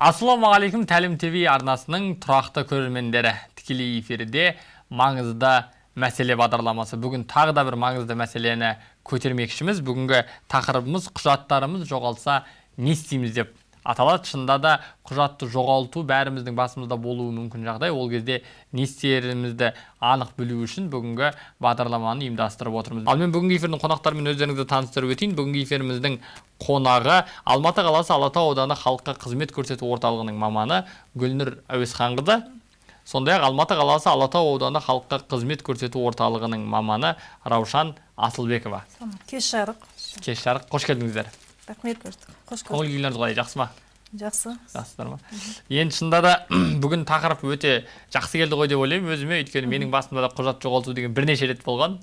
ассалаумағалейкум тәлім тв арнасының тұрақты көрермендері. Тікелей эфирде маңызды мәселе бағдарламасы. Бүгін тағы да бір маңызды мәселені көтермекшіміз. Бүгінгі тақырыбымыз құжаттарымыз жоғалса не істейміз деп аталады. Шынында да құжатты жоғалту бәріміздің басымызда болуы мүмкін жағдай. Ол кезде не істерімізді анық білу үшін бүгінгі бағдарламаны ұйымдастырып отырмыз. Ал мен бүгінгі эфирдің қонақтарымен өздеріңізді таныстырып өтейін. Бүгінгі эфиріміздің қонағы алматы қаласы алатау ауданы халыққа қызмет көрсету орталығының маманы гүлнұр әуесханқызы сондай ақ алматы қаласы алатау ауданы халыққа қызмет көрсету орталығының маманы раушан асылбекова. Кеш жарық. Кеш жарық. Қош келдіңіздер. Рахмет. Қош көңіл күйлеріңіз қалай жақсы ма? Жақсы. Жақсыздар ма? Енді шынында да бүгін тақырып өте жақсы келді ғой деп ойлаймын өзіме. Өйткені менің басымда да құжат жоғалту деген бірнеше рет болған.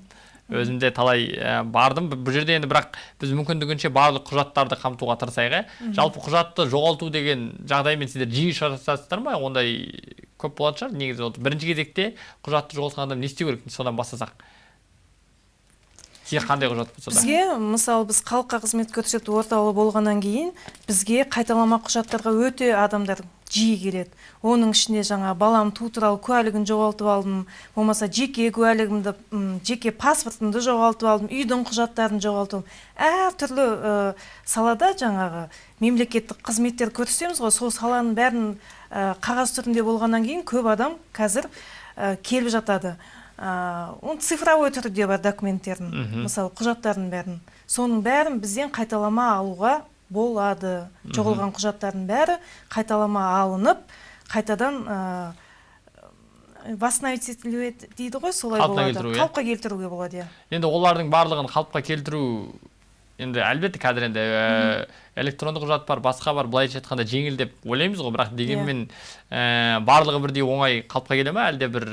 Өзім де талай ә, бардым. Бұл жерде енді бірақ біз мүмкіндігінше барлық құжаттарды қамтуға тырысайық иә жалпы құжатты жоғалту деген жағдаймен сіздер жиі ұшырасасыздар ма? Ондай көп болатын шығар негізі. Бірінші кезекте құжатты жоғалтқан адам не істеу керек? Содан бастасақ. Сізге қандай құжат болса да. Бізге мысалы біз халыққа қызмет көрсету орталығы болғаннан кейін бізге қайталама құжаттарға өте адамдар жиі келеді. Оның ішінде жаңа балам туу туралы куәлігін жоғалтып алдым. Болмаса жеке куәлігімді жеке паспортымды жоғалтып алдым. Үйдің құжаттарын жоғалтып әртүрлі ә, салада жаңағы мемлекеттік қызметтер көрсетеміз ғой. Сол саланың бәрін ә, қағаз түрінде болғаннан кейін көп адам қазір ә, келіп жатады. Оны цифровой түрде бар документтердің мысалы құжаттардың бәрін. Соның бәрін бізден қайталама алуға болады. Жоғалған құжаттардың бәрі қайталама алынып қайтадан восстановить дейді ғой солай болады. қалыпқа келтіруге болады иә. Енді олардың барлығын қалыпқа келтіру енді әлбетте қазір енді электрондық құжат бар басқа бар былайша айтқанда жеңіл деп ойлаймыз ғой. Бірақ дегенмен ә, барлығы бірдей оңай қалыпқа келе ма әлде бір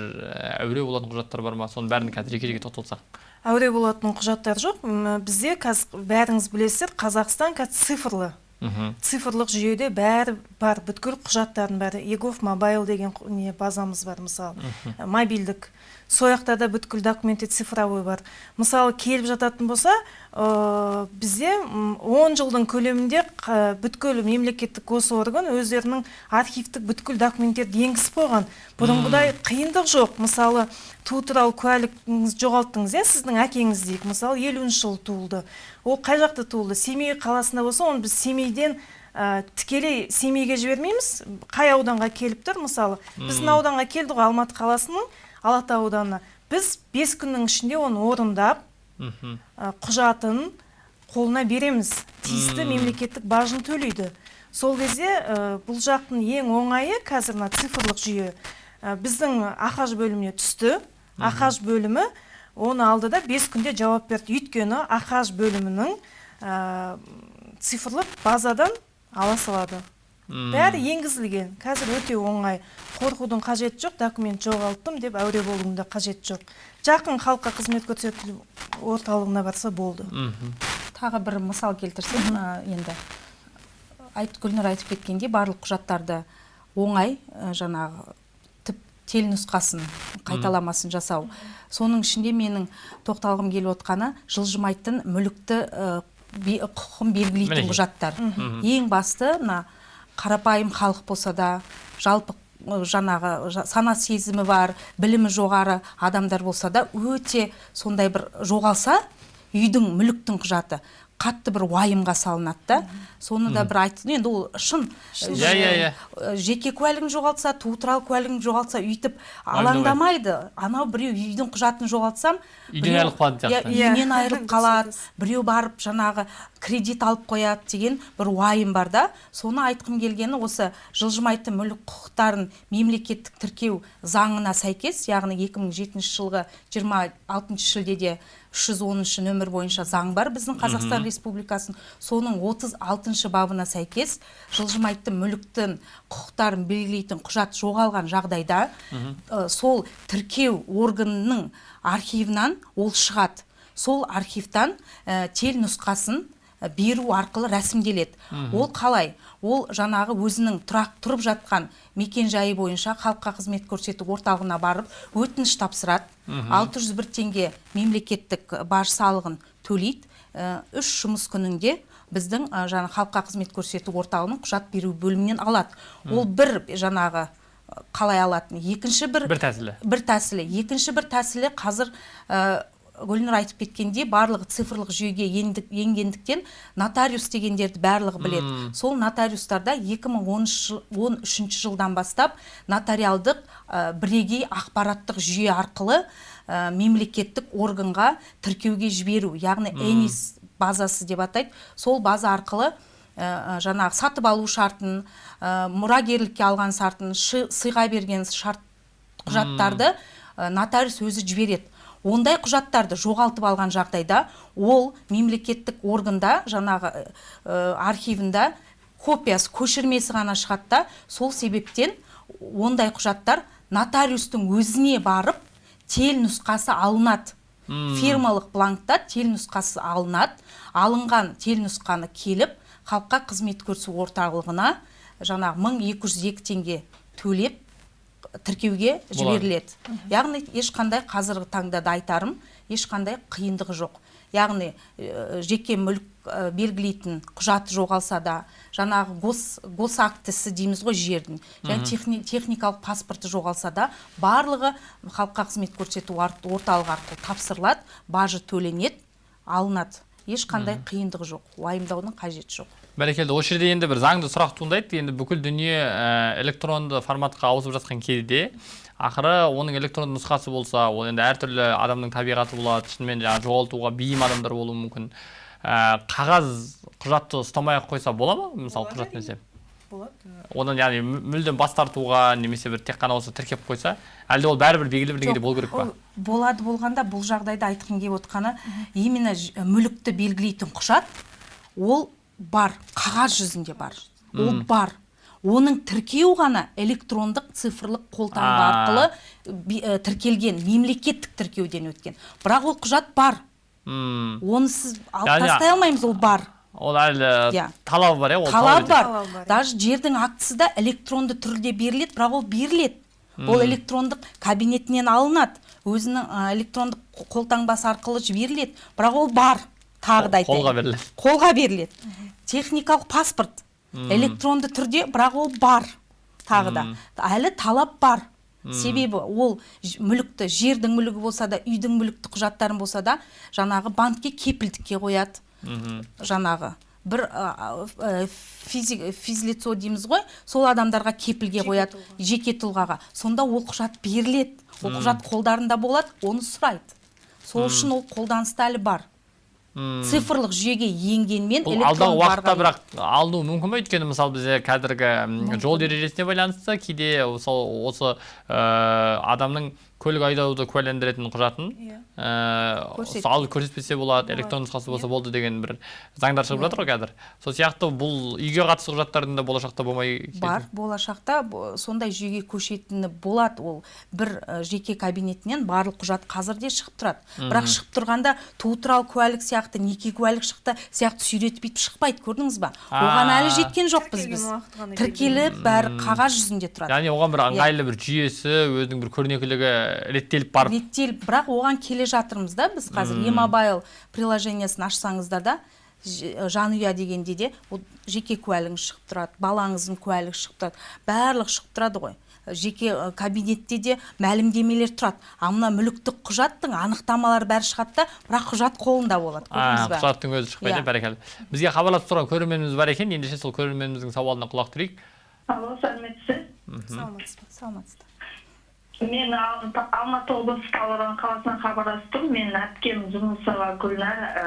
әуре болатын құжаттар бар ма? Соның бәрін қазір жеке жеке тоқталсақ әуре болатын құжаттар жоқ. Бізде қазір бәріңіз білесіздер қазақстан қазір цифрлы цифрлық жүйеде бәрі бар бүткіл құжаттардың бәрі. Егов мобайл деген не базамыз бар мысалы. Мобильдік сол жақта да бүткіл документтер цифровой бар. Мысалы келіп жататын болса ә, бізде 10 жылдың көлемінде бүткіл мемлекеттік госорган өздерінің архивтік бүткіл документтерді енгізіп қойған. Бұрынғыдай қиындық жоқ. Мысалы туу туралы куәлігіңізді жоғалттыңыз иә сіздің әкеңіз дейік. Мысалы елуінші жылы туылды. Ол қай жақта туылды? Семей қаласында болса оны біз семейден ә, тікелей семейге жібермейміз. Қай ауданға келіп тұр? Мысалы біздің ауданға келді ғой алматы қаласының. Алатау ауданына. Біз бес күннің ішінде оны орындап құжатын қолына береміз. Тиісті мемлекеттік бажын төлейді. Сол кезде бұл жақтың ең оңайы қазір мына цифрлық жүйе. Біздің ахаж бөліміне түсті. Ахаж бөлімі оны алды да бес күнде жауап берді. Өйткені ахаж бөлімінің цифрлық базадан ала салады. Бәрі енгізілген. Қазір өте оңай. Қорқудың қажеті жоқ документ жоғалттым деп әуре болудың да қажеті жоқ. Жақын халыққа қызмет көрсету орталығына барса болды. Тағы бір мысал келтірсем енді. Айт гүлнұр айтып кеткендей барлық құжаттарды оңай жаңағы тел нұсқасын қайталамасын жасау. Соның ішінде менің тоқталғым келіп отқаны жылжымайтын мүлікті құқығын белгілейтін құжаттар. Ең басты мына қарапайым халық болса да жалпы жаңағы сана сезімі бар білімі жоғары адамдар болса да өте сондай бір жоғалса үйдің мүліктің құжаты. Қатты бір уайымға салынады да. Соны да бір айтты. Енді ол шын иә иә иә. жеке куәлігін жоғалтса туу туралы куәлігін жоғалтса өйтіп алаңдамайды. Анау біреу үйдің құжатын жоғалтсам үйден айырылып қалатын сияқты. үйінен айырылып қалады біреу барып жаңағы кредит алып қояды деген бір уайым бар да. Соны айтқым келгені осы жылжымайтын мүлік құқықтарын мемлекеттік тіркеу заңына сәйкес яғни 2007 жылғы 26 шілдеде 310 нөмір бойынша заң бар біздің қазақстан республикасының. Соның 36 бабына сәйкес жылжымайтын мүліктің құқықтарын белгілейтін құжат жоғалған жағдайда сол тіркеу органының архивынан ол шығады. Сол архивтан тел нұсқасын беру арқылы рәсімделеді. Ол қалай? Ол жаңағы өзінің тұрақ тұрып жатқан мекен жайы бойынша халыққа қызмет көрсету орталығына барып өтініш тапсырады. 601 теңге мемлекеттік баж салығын төлейді. Үш жұмыс күнінде біздің ә, жаңа халыққа қызмет көрсету орталығының құжат беру бөлімінен алады. Ол бір жаңағы қалай алатын? екінші бір бір тәсілі. бір тәсілі. Екінші бір тәсілі қазір ә, гүлнұр айтып кеткендей барлығы цифрлық жүйеге ендік- енгендіктен нотариус дегендерді барлығы біледі. Сол нотариустарда 2013 жылдан бастап нотариалдық ә, бірегей ақпараттық жүйе арқылы ә, мемлекеттік органға тіркеуге жіберу яғни энис базасы деп атайды. Сол база арқылы ә, жаңағы сатып алу шартын ә, мұрагерлікке алған шартын сыйға берген шарт құжаттарды ә, нотариус өзі жібереді. Ондай құжаттарды жоғалтып алған жағдайда ол мемлекеттік органда жаңағы ә, архивында копиясы көшірмесі ғана шығады да сол себептен ондай құжаттар нотариустың өзіне барып тел нұсқасы алынады. Фирмалық бланкта тел нұсқасы алынады. Алынған тел нұсқаны келіп халыққа қызмет көрсету орталығына жаңағы 1202 теңге төлеп тіркеуге жіберіледі. Яғни ешқандай қазіргі таңда да айтарым ешқандай қиындығы жоқ. Яғни ә, жеке мүлік ә, белгілейтін құжаты жоғалса да жаңағы гос, госактісі дейміз ғой жердің. Және техни, техникалық паспорты жоғалса да барлығы халыққа қызмет көрсету орталығы арқылы тапсырылады бажы төленеді алынады. Ешқандай қиындығы жоқ уайымдаудың қажеті жоқ. Бәрекелді осы жерде енді бір заңды сұрақ туындайды. Енді бүкіл дүние ә, электронды форматқа ауысып жатқан кезде ақыры оның электронды нұсқасы болса ол енді әртүрлі адамның табиғаты болады шынымен жаңағы жоғалтуға бейім адамдар болуы мүмкін. Ә, қағаз құжатты ұстамай ақ қойса бола ма? Мысалы құжат болады. Одан яғни мү- мүлдем бас тартуға немесе бір тек қана осы тіркеп қойса әлде ол бәрібір белгілі бір деңгейде болу керек па? ол болады болғанда бұл жағдайда айтқым келіп отқаны именно мүлікті белгілейтін құжат ол бар қағаз жүзінде бар. Ол бар. Оның тіркеу ғана электрондық цифрлық қолтаңба арқылы ә, тіркелген мемлекеттік тіркеуден өткен. Бірақ ол құжат бар. Мм. оны сіз алып Яғни- тастай алмаймыз ол бар. Ол әлі Иә. талабы бар иә ол талап бар. Бар, иә. даже жердің актісі да электронды түрде беріледі бірақ ол беріледі. Ол электрондық кабинетінен алынады. Өзінің ә, электрондық қо- қолтаңбасы арқылы жіберіледі. Бірақ ол бар. Тағы да айтайын. қолға беріледі. Қолға беріледі. Техникалық паспорт. Электронды түрде бірақ ол бар тағы да. Әлі талап бар. Себебі ол мүлікті жердің мүлігі болса да үйдің мүлікті құжаттарын болса да жаңағы банкке кепілдікке қояды. Жаңағы бір физлицо дейміз ғой сол адамдарға кепілге қояды жеке тұлғаға. Сонда ол құжат беріледі. Ол құжат қолдарында болады оны сұрайды. Сол үшін ол қолданыста әлі бар. Цифрлық жүйеге енгенмен бұл алдағы уақытта бірақ алынуы мүмкін ба өйткені мысалы бізде қазіргі жол ережесіне байланысты кейде мысалы осы ә, адамның көлік айдауды куәландыратын құжатын Иә. ә, алып көрсетпесе болады электронды нұсқасы болса болды деген бір заңдар шығып жатыр ғой қазір. Сол сияқты бұл үйге қатысты құжаттардың да болашақта болмай бар болашақта бо- сондай жүйеге көшетіні болады ол. Бір жеке кабинетінен барлық құжат қазір де шығып тұрады. Бірақ шығып тұрғанда туу туралы куәлік сияқты неке куәлік шықты сияқты сүйретіп бүйтіп шықпайды көрдіңіз ба? Оған әлі жеткен жоқпыз біз. тіркеліп бәрі қағаз жүзінде тұрады. Яғни оған бір Иә. ыңғайлы бір жүйесі өзінің бір көрнекілігі реттеліп барып. Реттеліп бірақ оған келе жатырмыз да біз қазір. E-мобайл приложениесін ашсаңыздар да жанұя дегенде де ол жеке куәлігіңіз шығып тұрады балаңыздың куәлігі шығып тұрады барлығы шығып тұрады ғой. Жеке кабинетте де мәлімдемелер тұрады. А мына мүліктік құжаттың анықтамалары бәрі шығады да бірақ құжат қолында болады. А, көрдіңіз ба? құжаттың өзі шықпайды Иә. бәрекелді. Бізге хабарласып тұрған көрерменіміз бар екен. Ендеше сол көрерменіміздің сауалына құлақ түрейік. Алло сәлеметсіз саламатсыз ба? Саламатсыздар мен Ал- алматы облысы талдықорған қаласынан хабарласып тұрмын менің әпкем жүнісова гүлнар э,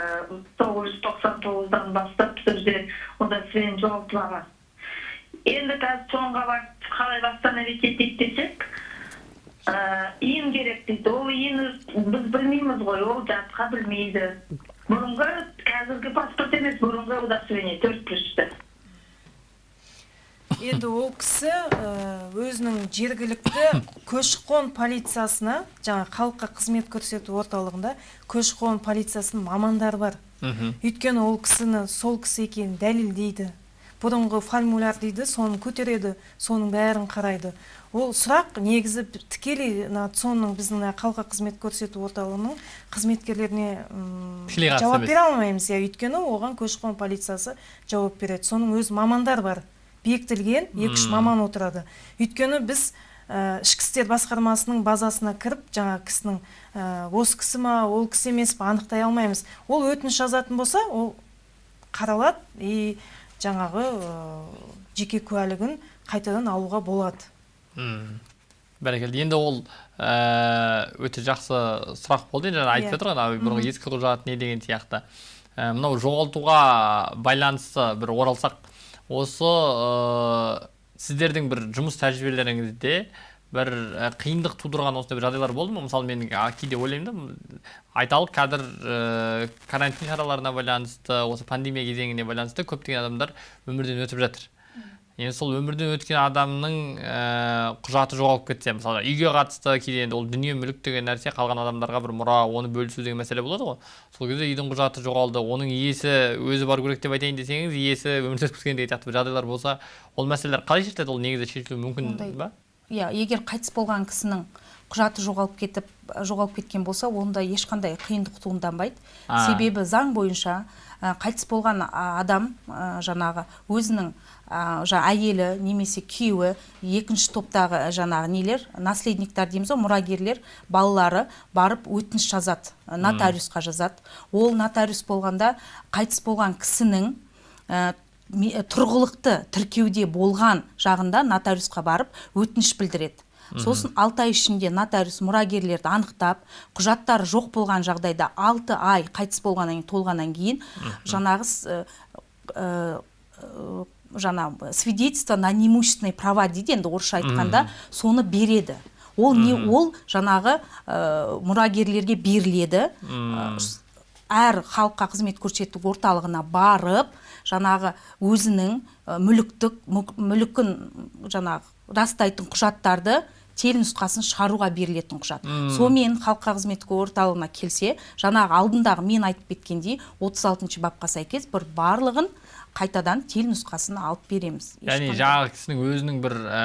тоғыз жүз тоқсан тоғыздан бастап бізде удостоверение жоғалтып алған енді қазір соңға барып қалай восстановить етейік десек иін керек дейді. Ол иін біз білмейміз ғой ол жатқа білмейді. Бұрынғы қазіргі паспорт емес бұрынғы удостоверение төрт плюсті енді ол кісі ә, өзінің жергілікті көші-қон полициясына жаңа халыққа қызмет көрсету орталығында көші-қон полициясының мамандары бар. Мхм. Өйткені ол кісіні сол кісі екенін дәлелдейді. Бұрынғы формуляр дейді соны көтереді соның бәрін қарайды. Ол сұрақ негізі тікелей мына цон біздің халыққа қызмет көрсету орталығының қызметкерлеріне жауап бере алмаймыз. Иә өйткені оған көші қон полициясы жауап береді. Соның өз мамандар бар. Бекітілген екі үш маман отырады. Өйткені біз ә, ішкі істер басқармасының базасына кіріп жаңа кісінің ә, осы кісі ма ол кісі емес па анықтай алмаймыз. Ол өтініш жазатын болса ол қаралады и жаңағы ә, жеке куәлігін қайтадан алуға болады. Мм. бәрекелді. Енді ол ә, өте жақсы сұрақ болды. Жаңа айтып Иә. жатыр ғой ана бұрынғы ескі құжат не деген сияқты. Ә, мынау жоғалтуға байланысты бір оралсақ осы ә, сіздердің бір жұмыс тәжірибелеріңізде бір қиындық тудырған осындай бір жағдайлар болды ма? Мысалы мен кейде ойлаймын да айталық қазір ә, карантин шараларына байланысты осы пандемия кезеңіне байланысты көптеген адамдар өмірден өтіп жатыр. Енді сол өмірден өткен адамның ә, құжаты жоғалып кетсе мысалы үйге қатысты кейде енді ол дүние мүлік деген нәрсе қалған адамдарға бір мұра оны бөлісу деген мәселе болады ғой. Сол кезде үйдің құжаты жоғалды оның иесі өзі бару керек деп айтайын десеңіз иесі өмірден өтіп кеткен деген сияқты бір жағдайлар болса ол мәселелер қалай шешіледі? Ол негізі шешілуі мүмкін ба? Иә егер қайтыс болған кісінің құжаты жоғалып кетіп жоғалып кеткен болса онда ешқандай қиындық туынданбайды А. себебі заң бойынша ә, қайтыс болған адам ә, жаңағы өзінің ә, жа әйелі немесе күйеуі екінші топтағы жаңағы нелер? Наследниктер дейміз ғой мұрагерлер балалары барып өтініш жазады. Нотариусқа жазады. Ол нотариус болғанда қайтыс болған кісінің ә, тұрғылықты тіркеуде болған жағында нотариусқа барып өтініш білдіреді. Сосын алты ай ішінде нотариус мұрагерлерді анықтап құжаттары жоқ болған жағдайда алты ай қайтыс болғаннан кейін толғаннан кейін жаңағы жаңа свидетельство на неимущественные права дейді енді орысша айтқанда соны береді. Ол не ол жаңағы э, мұрагерлерге беріледі. Э, әр халыққа қызмет көрсету орталығына барып жаңағы өзінің э, мүліктік мүлкін жаңағы растайтын құжаттарды телнұсқасын шығаруға берілетін құжат. Сонымен халыққа қызмет орталығына келсе жаңағы алдындағы мен айтып кеткендей 36 бапқа сәйкес бір барлығын қайтадан телнұсқасын алып береміз. Яғни жаңағы кісінің өзінің бір ә,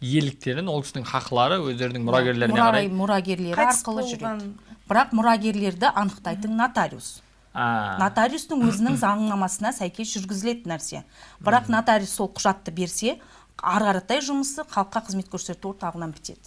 иеліктерін ол кісінің хақылары өздерінің мұрагерлеріне қарай мұрагерлері Қайтыс арқылы жүреді. бірақ мұрагерлерді анықтайтын нотариус. А, нотариустың өзінің заңнамасына сәйкес жүргізілетін нәрсе. Бірақ нотариус сол құжатты берсе ары қаратай жұмысы халыққа қызмет көрсету орталығынан бітеді.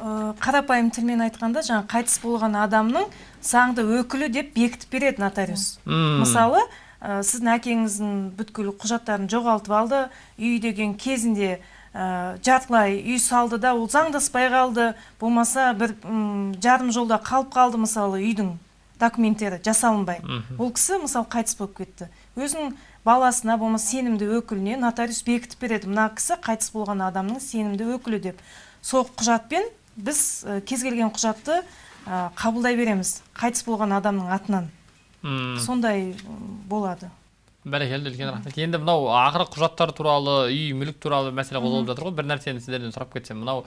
Ә, қарапайым тілмен айтқанда жаңа қайтыс болған адамның заңды өкілі деп бекітіп береді нотариус. Мм. мысалы ә, сіздің әкеңіздің бүткіл құжаттарын жоғалтып алды. Үй деген кезінде ә, жартылай үй салды да ол заңдаспай қалды. Болмаса бір м, жарым жолда қалып қалды мысалы үйдің документтері жасалынбай. Ол кісі мысалы қайтыс болып кетті. Өзінің баласына болмаса сенімді өкіліне нотариус бекітіп береді. Мына кісі қайтыс болған адамның сенімді өкілі деп. Сол құжатпен біз ә, кез келген құжатты ә, қабылдай береміз. Қайтыс болған адамның атынан. Сондай болады. Бәрекелді үлкен рахмет. Енді мынау ақыры құжаттар туралы үй мүлік туралы мәселе қозғалып жатыр ғой. Бір нәрсені сіздерден сұрап кетсем. Мынау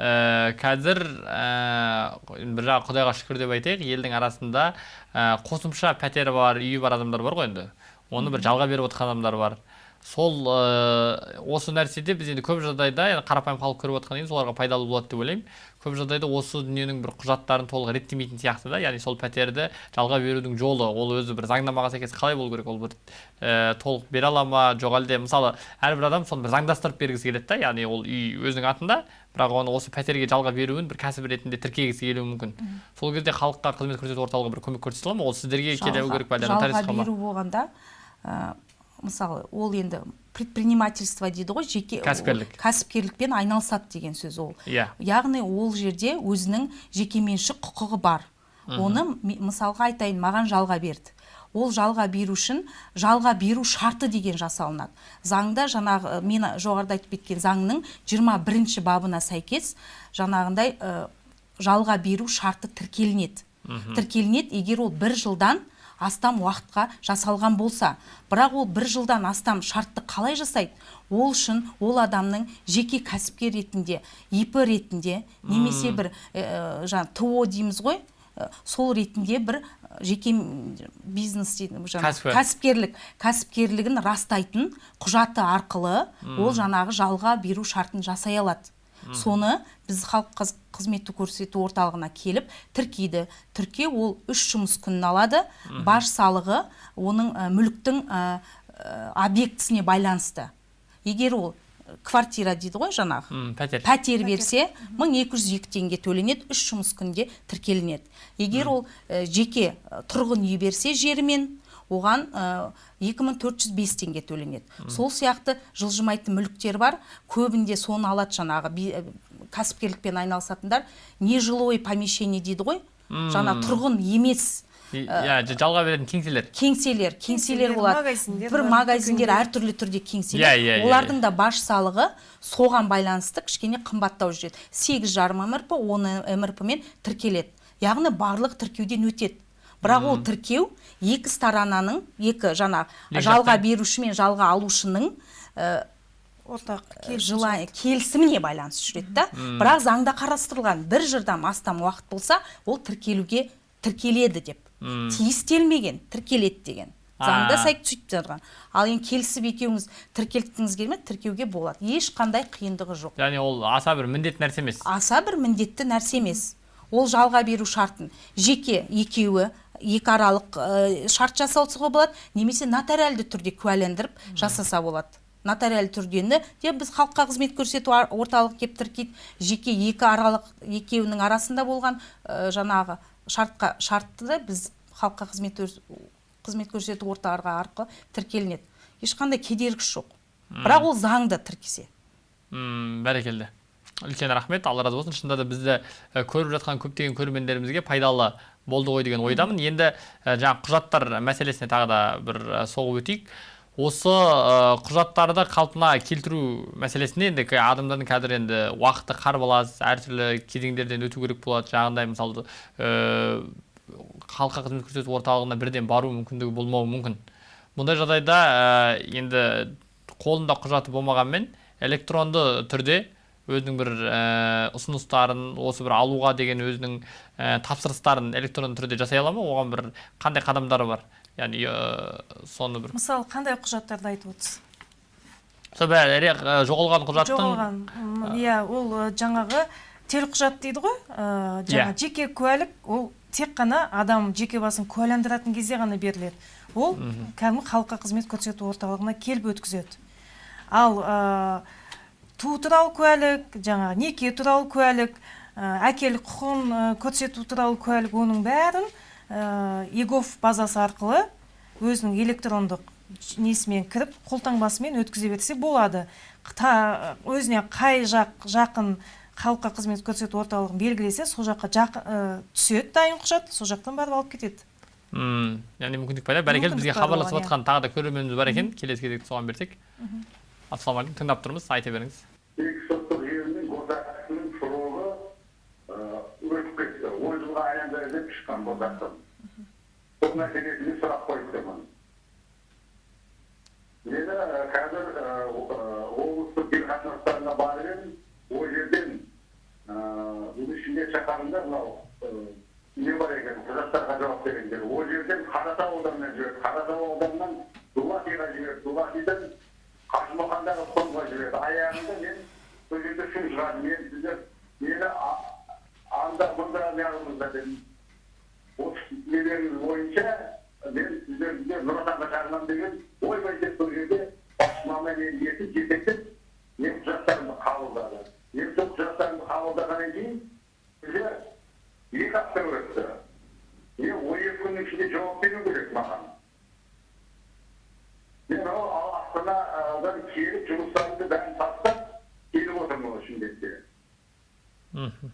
ә, қазір ә, бір жағы құдайға шүкір деп айтайық. Елдің арасында ә, қосымша пәтері бар үйі бар адамдар бар ғой енді. Оны бір жалға беріп отырған адамдар бар. Сол ә, осы нәрседе біз енді көп жағдайда енді қарапайым халық көріп отырғаннан кейін соларға пайдалы болады деп ойлаймын. Көп жағдайда осы дүниенің бір құжаттарын толық реттемейтін сияқты да. Яғни сол пәтерді жалға берудің жолы ол өзі бір заңнамаға сәйкес қалай болу керек? Ол бір ә, толық бере ала ма? Жоқ әлде мысалы әрбір адам соны бір заңдастырып бергісі келеді да. Яғни ол үй өзінің атында бірақ оны осы пәтерге жалға беруін бір кәсіп ретінде тіркегісі келуі мүмкін. Сол кезде халыққа қызмет көрсету орталығы бір көмек көрсете ала ма? Ол сіздерге келу керек па жалға беру болғанда ә, мысалы ол енді предпринимательство дейді ғой жеке Кәсіпкерлік. кәсіпкерлікпен айналысады деген сөз ол. Иә. Яғни ол жерде өзінің жекеменшік құқығы бар. Оны м- мысалға айтайын маған жалға берді. Ол жалға беру үшін жалға беру шарты деген жасалынады. Заңда жаңағы мен жоғарыда айтып кеткен заңның 21 бабына сәйкес жаңағындай э, жалға беру шарты тіркелінеді. Тіркелінеді егер ол бір жылдан астам уақытқа жасалған болса бірақ ол бір жылдан астам шартты қалай жасайды? Ол үшін ол адамның жеке кәсіпкер ретінде ип ретінде немесе бір ә, жаңа то дейміз ғой ә, сол ретінде бір жеке бизнес кәсіпкерлік кәсіпкерлігін растайтын құжаты арқылы ол жаңағы жалға беру шартын жасай алады. Соны біз халық қызметті көрсету орталығына келіп тіркейді тіркеу ол үш жұмыс күнін алады. Баж салығы оның ә, мүліктің ә, ә, объектісіне байланысты. Егер ол квартира дейді ғой жаңағы. Пәтер. Пәтер берсе 1202 теңге төленеді үш жұмыс күнде тіркелінеді. Егер ол ә, жеке ә, тұрғын үй берсе жерімен оған ә, 2405 теңге төленеді. Сол сияқты жылжымайтын мүліктер бар. Көбінде соны алады жаңағы кәсіпкерлікпен айналысатындар нежилой помещение дейді ғой. Жаңа тұрғын емес иә жалға беретін кеңселер. кеңселер кеңселер болады магазиндер бір магазиндер әртүрлі түрде Иә, кеңселер иә, иә, олардың да баж салығы соған байланысты кішкене қымбаттау жүреді. Сегіз жарым мрп он мрп мен тіркеледі. Яғни барлық тіркеуден өтеді. Бірақ ол тіркеу екі сторонаның екі жаңа жалға беруші мен жалға алушының ә, ортақ желание келісіміне байланысты жүреді да. Бірақ заңда қарастырылған бір жылдан астам уақыт болса ол тіркелуге тіркеледі деп. Тиістелмеген тіркеледі деген. Заңда сөйтіп тұрған. Ал енді келісіп екеуіңіз тіркелткіңіз келмеді тіркеуге болады. Ешқандай қиындығы жоқ. Яғни ол аса бір міндетті нәрсе емес. Аса бір міндетті нәрсе емес. Ол жалға беру шартын жеке екеуі екі аралық ә, шарт жасауға болады немесе нотариалды түрде куәландырып жасаса болады. Нотариалды түрдені де біз халыққа қызмет көрсету орталығы келіп тіркейді. Жеке екі аралық екеуінің арасында болған ә, жаңағы шартқа шартты да біз халыққа қызмет қызмет көрсету орталығы арқылы тіркелінеді. Ешқандай кедергісі жоқ. Бірақ ол заңды тіркесе. М бәрекелді. Үлкен рахмет. Алла разы болсын. Шынында да бізді ә, көріп жатқан көптеген көрермендерімізге пайдалы болды ғой деген ойдамын. Енді ә, жаңағы құжаттар мәселесіне тағы да бір соғып өтейік. Осы құжаттарды қалпына келтіру мәселесінде енді адамдардың қазір енді уақыты қарбалас әртүрлі кезеңдерден өту керек болады. Жаңағындай мысалы халыққа қызмет көрсету орталығына бірден бару мүмкіндігі болмауы мүмкін. Мұндай жағдайда ә, енді қолында құжаты болмағанмен электронды түрде өзінің бір ә, ұсыныстарын осы бір алуға деген өзінің ә, тапсырыстарын электронды түрде жасай ала ма? Оған бір қандай қадамдары бар? Яғни соны бір мысалы қандай құжаттарды айтып отырсыз сол бәрі жоғалған құжаттың жоғалған иә ол жаңағы телқұжат дейді ғой ы, жаңа жеке куәлік ол тек қана адам жеке басын куәландыратын кезде ғана беріледі. Ол кәдімгі халыққа қызмет көрсету орталығына келіп өткізеді. Ал ы, туу туралы куәлік жаңағы неке туралы куәлік ы, әкелік құқығын көрсету туралы куәлік оның бәрін егов базасы арқылы өзінің электрондық несімен кіріп қолтаңбасымен өткізе берсе болады. Та, өзіне қай жақ жақын халыққа қызмет көрсету орталығын белгілесе сол жаққа жақ, ы, түседі дайын құжат сол жақтан барып алып кетеді. М яғни мүмкіндік пайда. Бәрекелді бізге хабарласып оған, иә. жатқан тағы да көрерменіміз бар екен. Келесі кезекті соған берсек. Ассалаумағалейкум тыңдап тұрмыз айта беріңіз. Екі соттық жүйенің босатқысының сұрығы өтіп деп шыққан босаттым сол мәселесіне сұрақ қойып тұрмын мені қазір облыстық қатынастарына барып едім ол жерден ішінде шақырында мынау ә, не бар екен құжаттарға жауап бергендер ол жерден қаратау ауданына жіберді қаратау ауданынан дулатиға жіберді дулатидан қажымұқандағы қонға жіберді аяғында мен сол жерде шу шығардым мен сіздер мені анда мұнда неғылыңыздар дедім нелеріңіз бойынша мен сіздерге нұр отанға шағынамын деген ойбай деп сол жерде басшымамен мені ертіп жетектеп менің құжаттарымды қабылдады. Мен сол құжаттарымды қабылдағаннан кейін бізде екі апта өтті. Мен он екі күннің ішінде жауап беру керек маған. Мен ол астанадан келіп жұмыстарымды бәрін тастап келіп отырмын шымкентке мхм.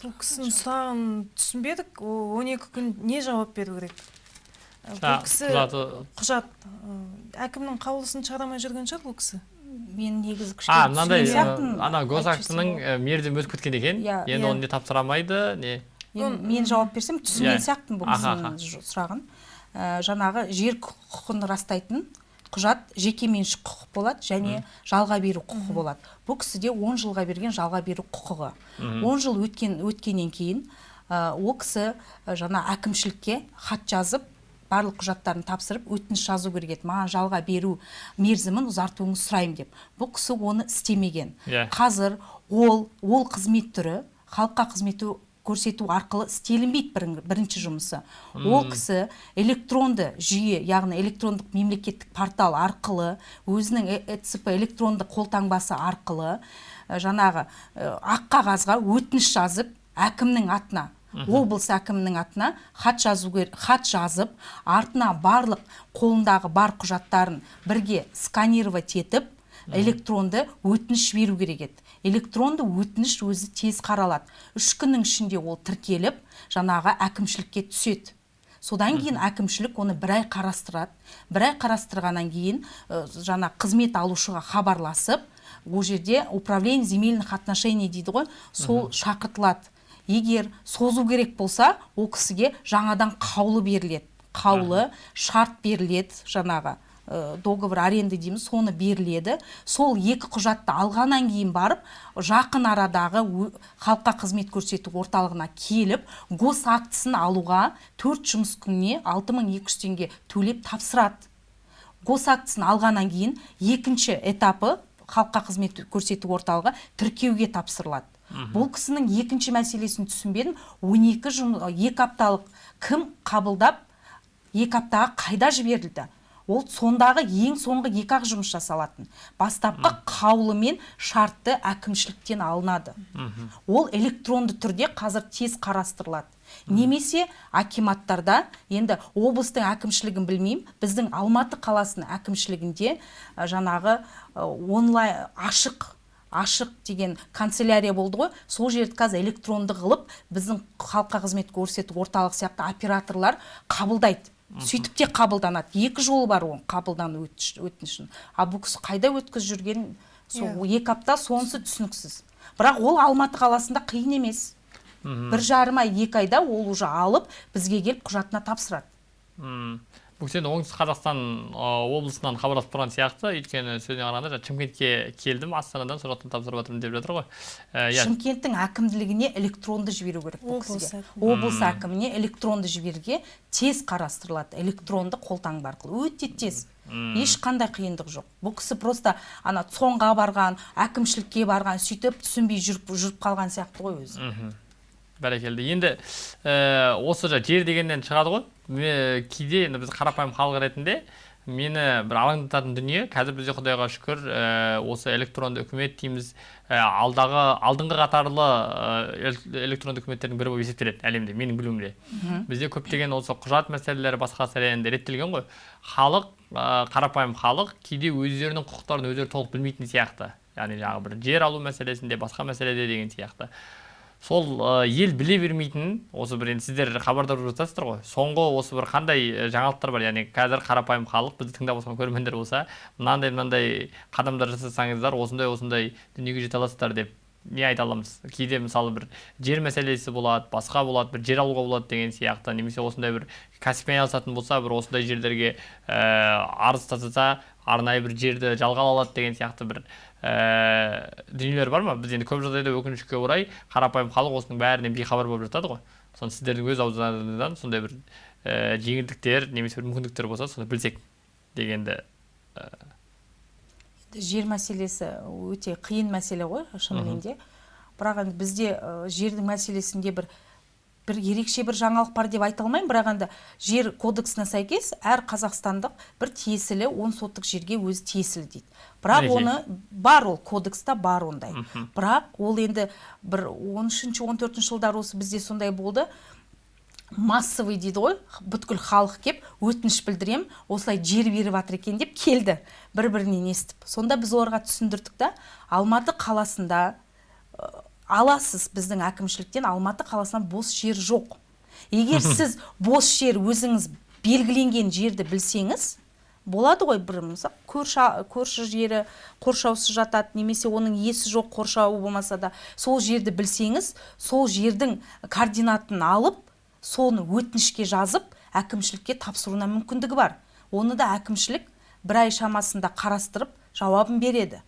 Сол кісінің сұрағын түсінбедік. Ол он екі күн не жауап беру керек? Бұл кісі құжат әкімнің қаулысын шығарамай жүрген шығар бұл кісі. Мен негізі а кішкене мынандай түсінген сияқтымын, ана госактының мерзімі өтіп кеткен екен. Иә, енді иә. оны не тапсыра алмайды не? Мен, жауап берсем Иә. түсінген сияқтымын бұл кісінің сұрағын. Жаңағы жер құқығын растайтын құжат жеке меншік құқық болады және жалға беру құқығы болады. Бұл кісіде 10 жылға берген жалға беру құқығы. 10 жыл өткен өткеннен кейін ә, ол кісі ә, жаңа әкімшілікке хат жазып барлық құжаттарын тапсырып өтініш жазу керек еді. Маған жалға беру мерзімін ұзартуыңызды сұраймын деп. Бұл кісі оны істемеген. Иә. қазір ол ол қызмет түрі халыққа қызмет көрсету арқылы істелінбейді бірін- бірінші жұмысы. Ол кісі электронды жүйе яғни электрондық мемлекеттік портал арқылы өзінің э- эцп электронды қолтаңбасы арқылы ә, жаңағы ә, ақ қағазға өтініш жазып әкімнің атына облыс әкімінің атына хат жазу хат жазып артына барлық қолындағы бар құжаттарын бірге сканировать етіп электронды өтініш беру керек еді. Электронды өтініш өзі тез қаралады. Үш күннің ішінде ол тіркеліп жаңағы әкімшілікке түседі. Содан кейін әкімшілік оны бір ай қарастырады. Бір ай қарастырғаннан кейін ә, жаңа қызмет алушыға хабарласып ол жерде управление земельных отношений дейді ғой сол шақыртылады. Егер созу керек болса ол кісіге жаңадан қаулы беріледі. Қаулы шарт беріледі жаңағы. Договор аренды дейміз соны беріледі. Сол екі құжатты алғаннан кейін барып жақын арадағы халыққа қызмет көрсету орталығына келіп гос актісін алуға төрт жұмыс күніне 6200 теңге төлеп тапсырады. Гос актісін алғаннан кейін екінші этапы халыққа қызмет көрсету орталығы тіркеуге тапсырылады. Бұл кісінің екінші мәселесін түсінбедім. 12 жум, екі апталық кім қабылдап екі аптаға қайда жіберілді? Ол сондағы ең соңғы екі ақ жұмыс жасалатын. Бастапқы қаулы мен шартты әкімшіліктен алынады. Ол электронды түрде қазір тез қарастырылады. Немесе акиматтарда енді облыстың әкімшілігін білмеймін біздің алматы қаласының әкімшілігінде жаңағы онлайн ашық ашық деген канцелярия болды ғой. Сол жерді қазір электронды қылып біздің халыққа қызмет көрсету орталық сияқты операторлар қабылдайды. Сөйтіп те қабылданады. Екі жолы бар оның қабылдану өтінішін. Ал бұл кісі қайда өткізіп жүргенін сол екі апта сонысы түсініксіз. Бірақ ол алматы қаласында қиын емес. Бір жарым ай екі айда ол уже алып бізге келіп құжатына тапсырады. М. енді оңтүстік қазақстан облысынан хабарласып тұрған сияқты өйткені сөзіне қарағанда жаңа шымкентке келдім астанадан сол жақтан тапсырып жатырмын деп жатыр ғой. Ә, иә. Шымкенттің әкімдігіне электронды жіберу керек бұл Облыс кісіге. облыс әкіміне электронды жіберуге тез қарастырылады электронды қолтаңба арқылы. Өте тез. Ешқандай қиындық жоқ. Бұл кісі просто ана цонға барған әкімшілікке барған сөйтіп түсінбей жүріп жүріп қалған сияқты ғой өзі. Мхм. Бәрекелді. Енді ә, осы жа жер дегеннен шығады ғой. Ме- кейде енді біз қарапайым халық ретінде мені бір алаңдататын дүние. Қазір бізде құдайға шүкір ә, осы электронды үкімет дейміз. Ә, алдағы алдыңғы қатарлы ә, эл- электронды үкіметтердің бірі болып есептеледі әлемде менің білуімде. Бізде көптеген осы құжат мәселелері басқа енді реттелген ғой. Халық ә, қарапайым халық кейде өздерінің құқықтарын өздері толық білмейтін сияқты. Яғни жаңағы бір жер алу мәселесінде басқа мәселеде деген сияқты. Сол ә, ел біле бермейтін осы бір енді сіздер хабардар болып жатасыздар ғой. Соңғы осы бір қандай ә, жаңалықтар бар? Яғни қазір қарапайым халық бізді тыңдап отырған көрермендер болса мынандай мынандай қадамдар жасасаңыздар осындай осындай дүниеге жете аласыздар деп не айта аламыз? Кейде мысалы бір жер мәселесі болады басқа болады бір жер алуға болады деген сияқты немесе осындай бір кәсіппен айналысатын болса бір осындай жерлерге ә, арыз тастаса арнайы бір жерді жалға ала алады деген сияқты бір ә, дүниелер бар ма? Біз енді көп жағдайда өкінішке орай қарапайым халық осының бәрінен бейхабар болып жатады ғой. Соны сіздердің өз аузыңыздан сондай бір ә, жеңілдіктер немесе бір мүмкіндіктер болса соны білсек дегенді жер мәселесі өте қиын мәселе ғой шынымен де бірақ енді бізде ә, жердің мәселесінде бір бір ерекше бір жаңалық бар деп айта алмаймын. Бірақ енді жер кодексіне сәйкес әр қазақстандық бір тиесілі он соттық жерге өзі тиесілі дейді. Бірақ оны бар ол кодекста бар ондай. Бірақ ол енді бір 13 он төртінші жылдары осы бізде сондай болды. Массовый дейді ғой бүткіл халық кеп өтініш білдірем осылай жер беріп жатыр екен деп келді. Бір бірінен естіп. Сонда біз оларға түсіндірдік та алматы қаласында аласыз біздің әкімшіліктен алматы қаласынан бос жер жоқ. Егер сіз бос жер өзіңіз белгіленген жерді білсеңіз болады ғой бір мысалы көрші, көрші жері қоршаусыз жатады немесе оның иесі жоқ қоршауы болмаса да. Сол жерді білсеңіз сол жердің координатын алып соны өтінішке жазып әкімшілікке тапсыруына мүмкіндігі бар. Оны да әкімшілік бір ай шамасында қарастырып жауабын береді.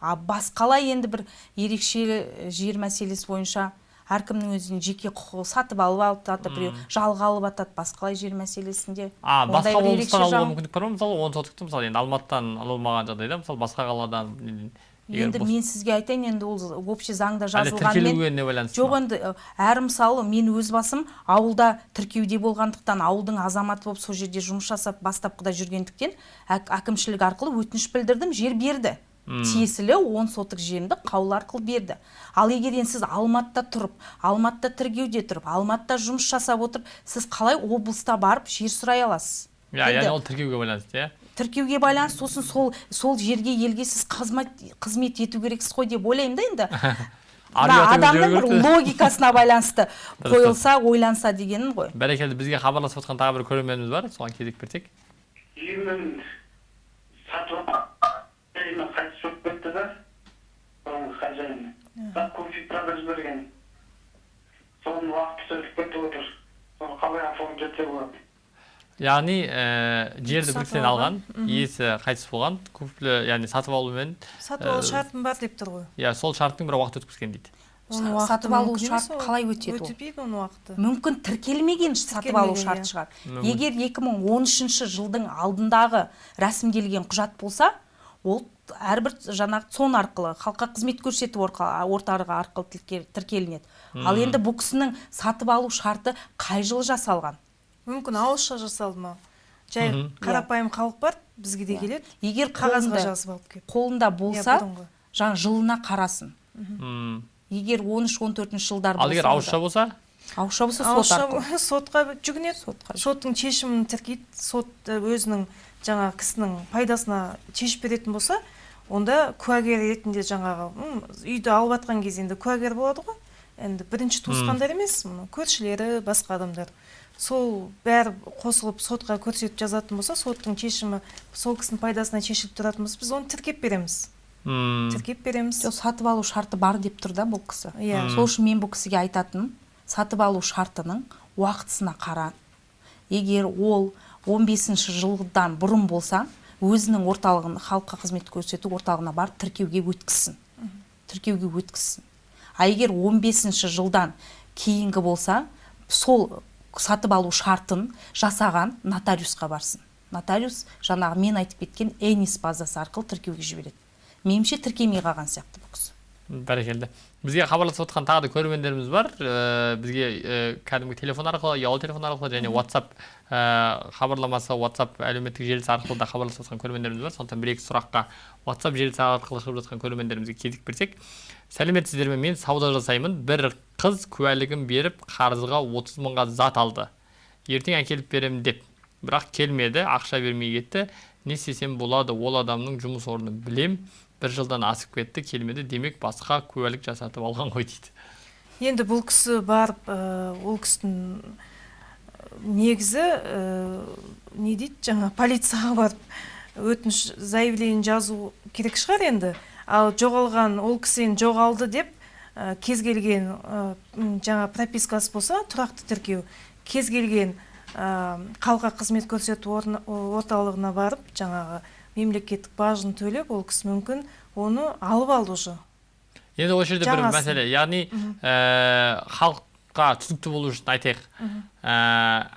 А басқалай енді бір ерекше жер мәселесі бойынша әркімнің өзінің жеке құқығы сатып алып алып жатыр біреу жалға алып жатады басқалай жер мәселесінде? А басқа облыстан алуға мүмкіндік бар ма? Мысалы он сотокты мысалы енді алматыдан ала алмаған жағдайда мысалы басқа қаладан енді мен сізге айтайын енді ол общий заңда жазылғанмен жоқ енді ы, әр мысалы мен өз басым ауылда тіркеуде болғандықтан ауылдың азаматы болып сол жерде жұмыс жасап бастапқыда жүргендіктен әк- әкімшілік арқылы өтініш білдірдім жер берді. Тиесілі он сотық жерімді қаулы арқылы берді. Ал егер енді сіз алматыда тұрып алматыда тіркеуде тұрып алматыда жұмыс жасап отырып сіз қалай облыста барып жер сұрай аласыз? Иә яғни ол тіркеуге байланысты иә. тіркеуге байланысты сосын сол сол жерге елге сіз қызмет қызмет ету керексіз ғой деп ойлаймын да енді. Ұятыңыз адамның бір логикасына байланысты қойылса ойланса дегенім ғой. Бәрекелді бізге хабарласып отқан тағы бір көрерменіміз бар. Соған кезек берсек сатып әйелі қайтыс болып кетті да? Бұрынғы хозяині бірақ көмек продаж берген соның уақыты өтіп кетіп отыр соны қалай оформить етсе болады яғни ә, жерді бірден алған иесі қайтыс болған күпілі яғни сатып алумен сатып алу шартым бар деп тұр ғой иә сол шарттың бір уақыт өткізген дейді сатып алу шарт қалай өтеді ол? өтпейді оның уақыты мүмкін тіркелмеген сатып алу шарт шығар. Егер 2013 жылдың алдындағы рәсімделген құжат болса ол әрбір жаңағы цон арқылы халыққа қызмет көрсету орталығы арқылы тірке- тіркелінеді. Ал енді бұл кісінің сатып алу шарты қай жылы жасалған? Мүмкін ауызша жасалды ма? Жай қарапайым халық бар бізге де келеді. Егер қағазға жазып алып келіп. қолында болса бұрынғы. жаңа жылына қарасын. Егер 13-14 жылдар ал егер болса ауызша болса? Ауызша болса ауызша сотқа жүгінеді. Сотқа соттың шешімін тіркейді. Сот өзінің жаңағы кісінің пайдасына шешіп беретін болса онда куәгер ретінде жаңағы үйді алып жатқан кезде енді куәгер болады ғой. Енді бірінші туысқандар емес мына көршілері басқа адамдар. Сол бәрі қосылып сотқа көрсетіп жазатын болса соттың шешімі сол кісінің пайдасына шешіліп тұратын болса біз оны тіркеп береміз. М, тіркеп береміз. Жоқ сатып алу шарты бар деп тұр да бұл кісі. Иә. сол үшін мен бұл кісіге айтатыным сатып алу шартының уақытысына қара егер ол 15 жылдан бұрын болса өзінің орталығын халыққа қызмет көрсету орталығына барып тіркеуге өткізсін. Тіркеуге өткізсін. А егер 15 жылдан кейінгі болса сол сатып алу шартын жасаған нотариусқа барсын. Нотариус жаңағы мен айтып кеткен энис базасы арқылы тіркеуге жібереді. Меніңше тіркемей қалған сияқты бұл кісі. Бәрекелді. Бізге хабарласып отқан тағы да көрермендеріміз бар. Ә, бізге ә, кәдімгі телефон арқылы ұялы телефон арқылы және whatsapp ә, хабарламасы whatsapp әлеуметтік желісі арқылы да хабарласып жатқан көрермендеріміз бар. Сондықтан бір екі сұраққа whatsapp желісі арқылы шығып жатқан көрермендерімізге кезек берсек сәлеметсіздер ме мен сауда жасаймын. Бір қыз куәлігін беріп қарызға 30 мыңға зат алды. Ертең әкеліп беремін деп. Бірақ келмеді ақша бермей кетті. Не істесем болады ол адамның жұмыс орнын білем. Бір жылдан асып кетті келмеді демек басқа куәлік жасатып алған ғой дейді. Енді бұл кісі барып ол кісінің негізі не дейді жаңа полицияға барып өтініш заявление жазу керек шығар енді. Ал жоғалған ол кісі енді жоғалды деп кез келген жаңа пропискасы болса тұрақты тіркеу. Кез келген халыққа қызмет көрсету орталығына барып жаңағы мемлекеттік бажын төлеп ол кісі мүмкін оны алып алды уже енді осы жерде бір мәселе яғни ә, халыққа түсінікті болу үшін айтайық. Ә,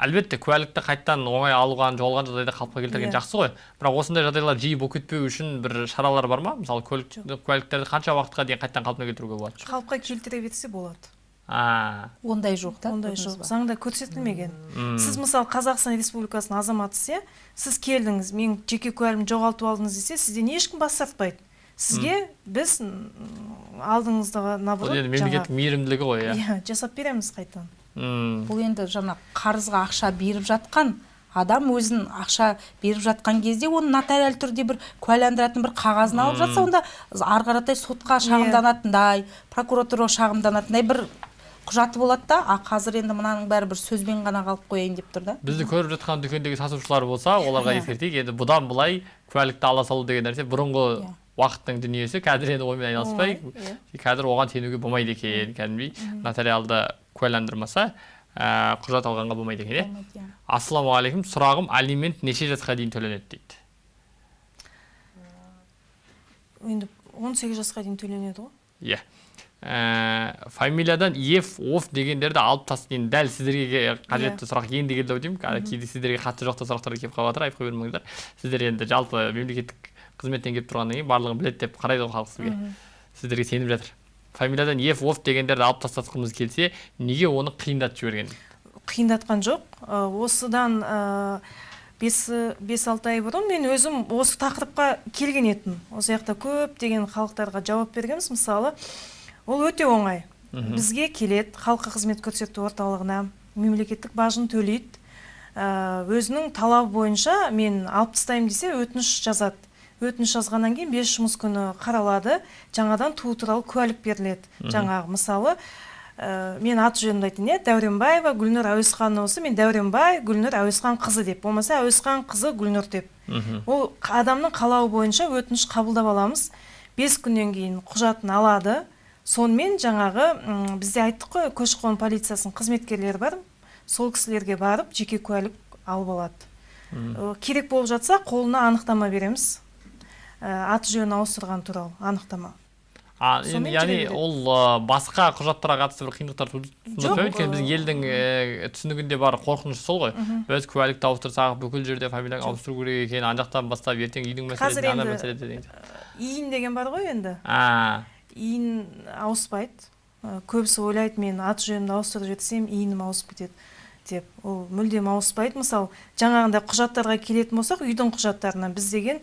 әлбетте куәлікті қайтадан оңай алған жоғалған жағдайда қалыпқа келтірген Иә. жақсы ғой. Бірақ осындай жағдайлар жиі болып кетпеу үшін бір шаралар бар ма? Мысалы куәліктерді қанша уақытқа дейін қайтадан қалпына келтіруге болады? Қалыпқа келтіре берсе болады. А. Ондай жоқ та ондай жоқ. заңда көрсетілмеген. Сіз мысалы қазақстан республикасының азаматысыз иә сіз келдіңіз мен жеке куәлігімді жоғалтып алдыңыз десе сізден ешкім бас тартпайды. Сізге біз м, алдыңызда бұл наоборот енді мемлекеттің мейірімділігі ғой иә. Иә жасап береміз қайтадан. М, бұл енді жаңа қарызға ақша беріп жатқан адам өзін ақша беріп жатқан кезде оны нотариаль түрде бір куәландыратын бір қағазын алып жатса онда ары қаратай сотқа шағымданатындай прокуратураға шағымданатындай бір құжаты болады да а қазір енді мынаның бәрі бір сөзбен ғана қалып қояйын деп тұр да. бізді көріп жатқан дүкендегі сатушылар болса оларға ескертейік енді бұдан былай куәлікті ала салу деген нәрсе бұрынғы Иә. уақыттың дүниесі қазір енді онымен айналыспай Оңай, қазір оған сенуге болмайды екен кәдімгідей. Нотариалды куәландырмаса ә, құжат алғанға болмайды екен иә. Иә. ассалаумағалейкум сұрағым алимент неше жасқа дейін төленеді дейді? Енді 18 жасқа дейін төленеді ғой. Иә. Ә, фамилиядан еф оф дегендерді алып тастап енді дәл сіздерге Иә. қажетті сұрақ енді келді ау деймін кейде сіздерге қатысы жоқ та сұрақтар келіп қалып жатыр айтып қоя бермеңіздер. Сіздер енді жалпы мемлекеттік қызметтен келіп тұрғаннан кейін барлығын біледі деп қарайды ғой халық сізге. Сіздерге сеніп жатыр. Фамилиядан еф оф дегендерді алып тастатқымыз келсе неге оны қиындатып жіберген? Қиындатқан жоқ. Осыдан ә, бес бес алты ай бұрын мен өзім осы тақырыпқа келген едім. Осы жақта көптеген халықтарға жауап бергенбіз. Мысалы ол өте оңай. Бізге келеді халыққа қызмет көрсету орталығына мемлекеттік бажын төлейді. Ә, өзінің талабы бойынша мен алып тастаймын десе өтініш жазады. Өтініш жазғаннан кейін бес жұмыс күні қаралады жаңадан туу туралы куәлік беріледі. Жаңағы мысалы ә, мен аты жөнімді айтайын иә дәуренбаева гүлнұр әуесханова болса мен дәуренбай гүлнұр әуесхан қызы деп. Болмаса әуесхан қызы гүлнұр деп. Ол қ- адамның қалауы бойынша өтініш қабылдап аламыз. Бес күннен кейін құжатын алады. Сонымен жаңағы бізде айттық қой көші қон полициясының қызметкерлері бар. Сол кісілерге барып жеке куәлік алып алады. Керек болып жатса қолына анықтама береміз. Ә, аты жөнін ауыстырған туралы анықтама. А енді яғни ол басқа құжаттарға қатысты бір қиындықтар туындатпайды өйткені біздің елдің ә, түсінігінде бар қорқыныш сол ғой. Біз куәлікті ауыстырсақ бүкіл жерде фамилияны ауыстыру керек екен ана жақтан бастап ертең үйдің мәселесі Қазір ана енді- мәселе деген сияқты. иін деген бар ғой енді. Иін ауыспайды. Көбісі ойлайды мен аты жөнімді ауыстырып жіберсем иінім ауысып кетеді деп. Ол мүлдем ауыспайды. Мысалы жаңағындай құжаттарға келетін болсақ үйдің құжаттарына біз деген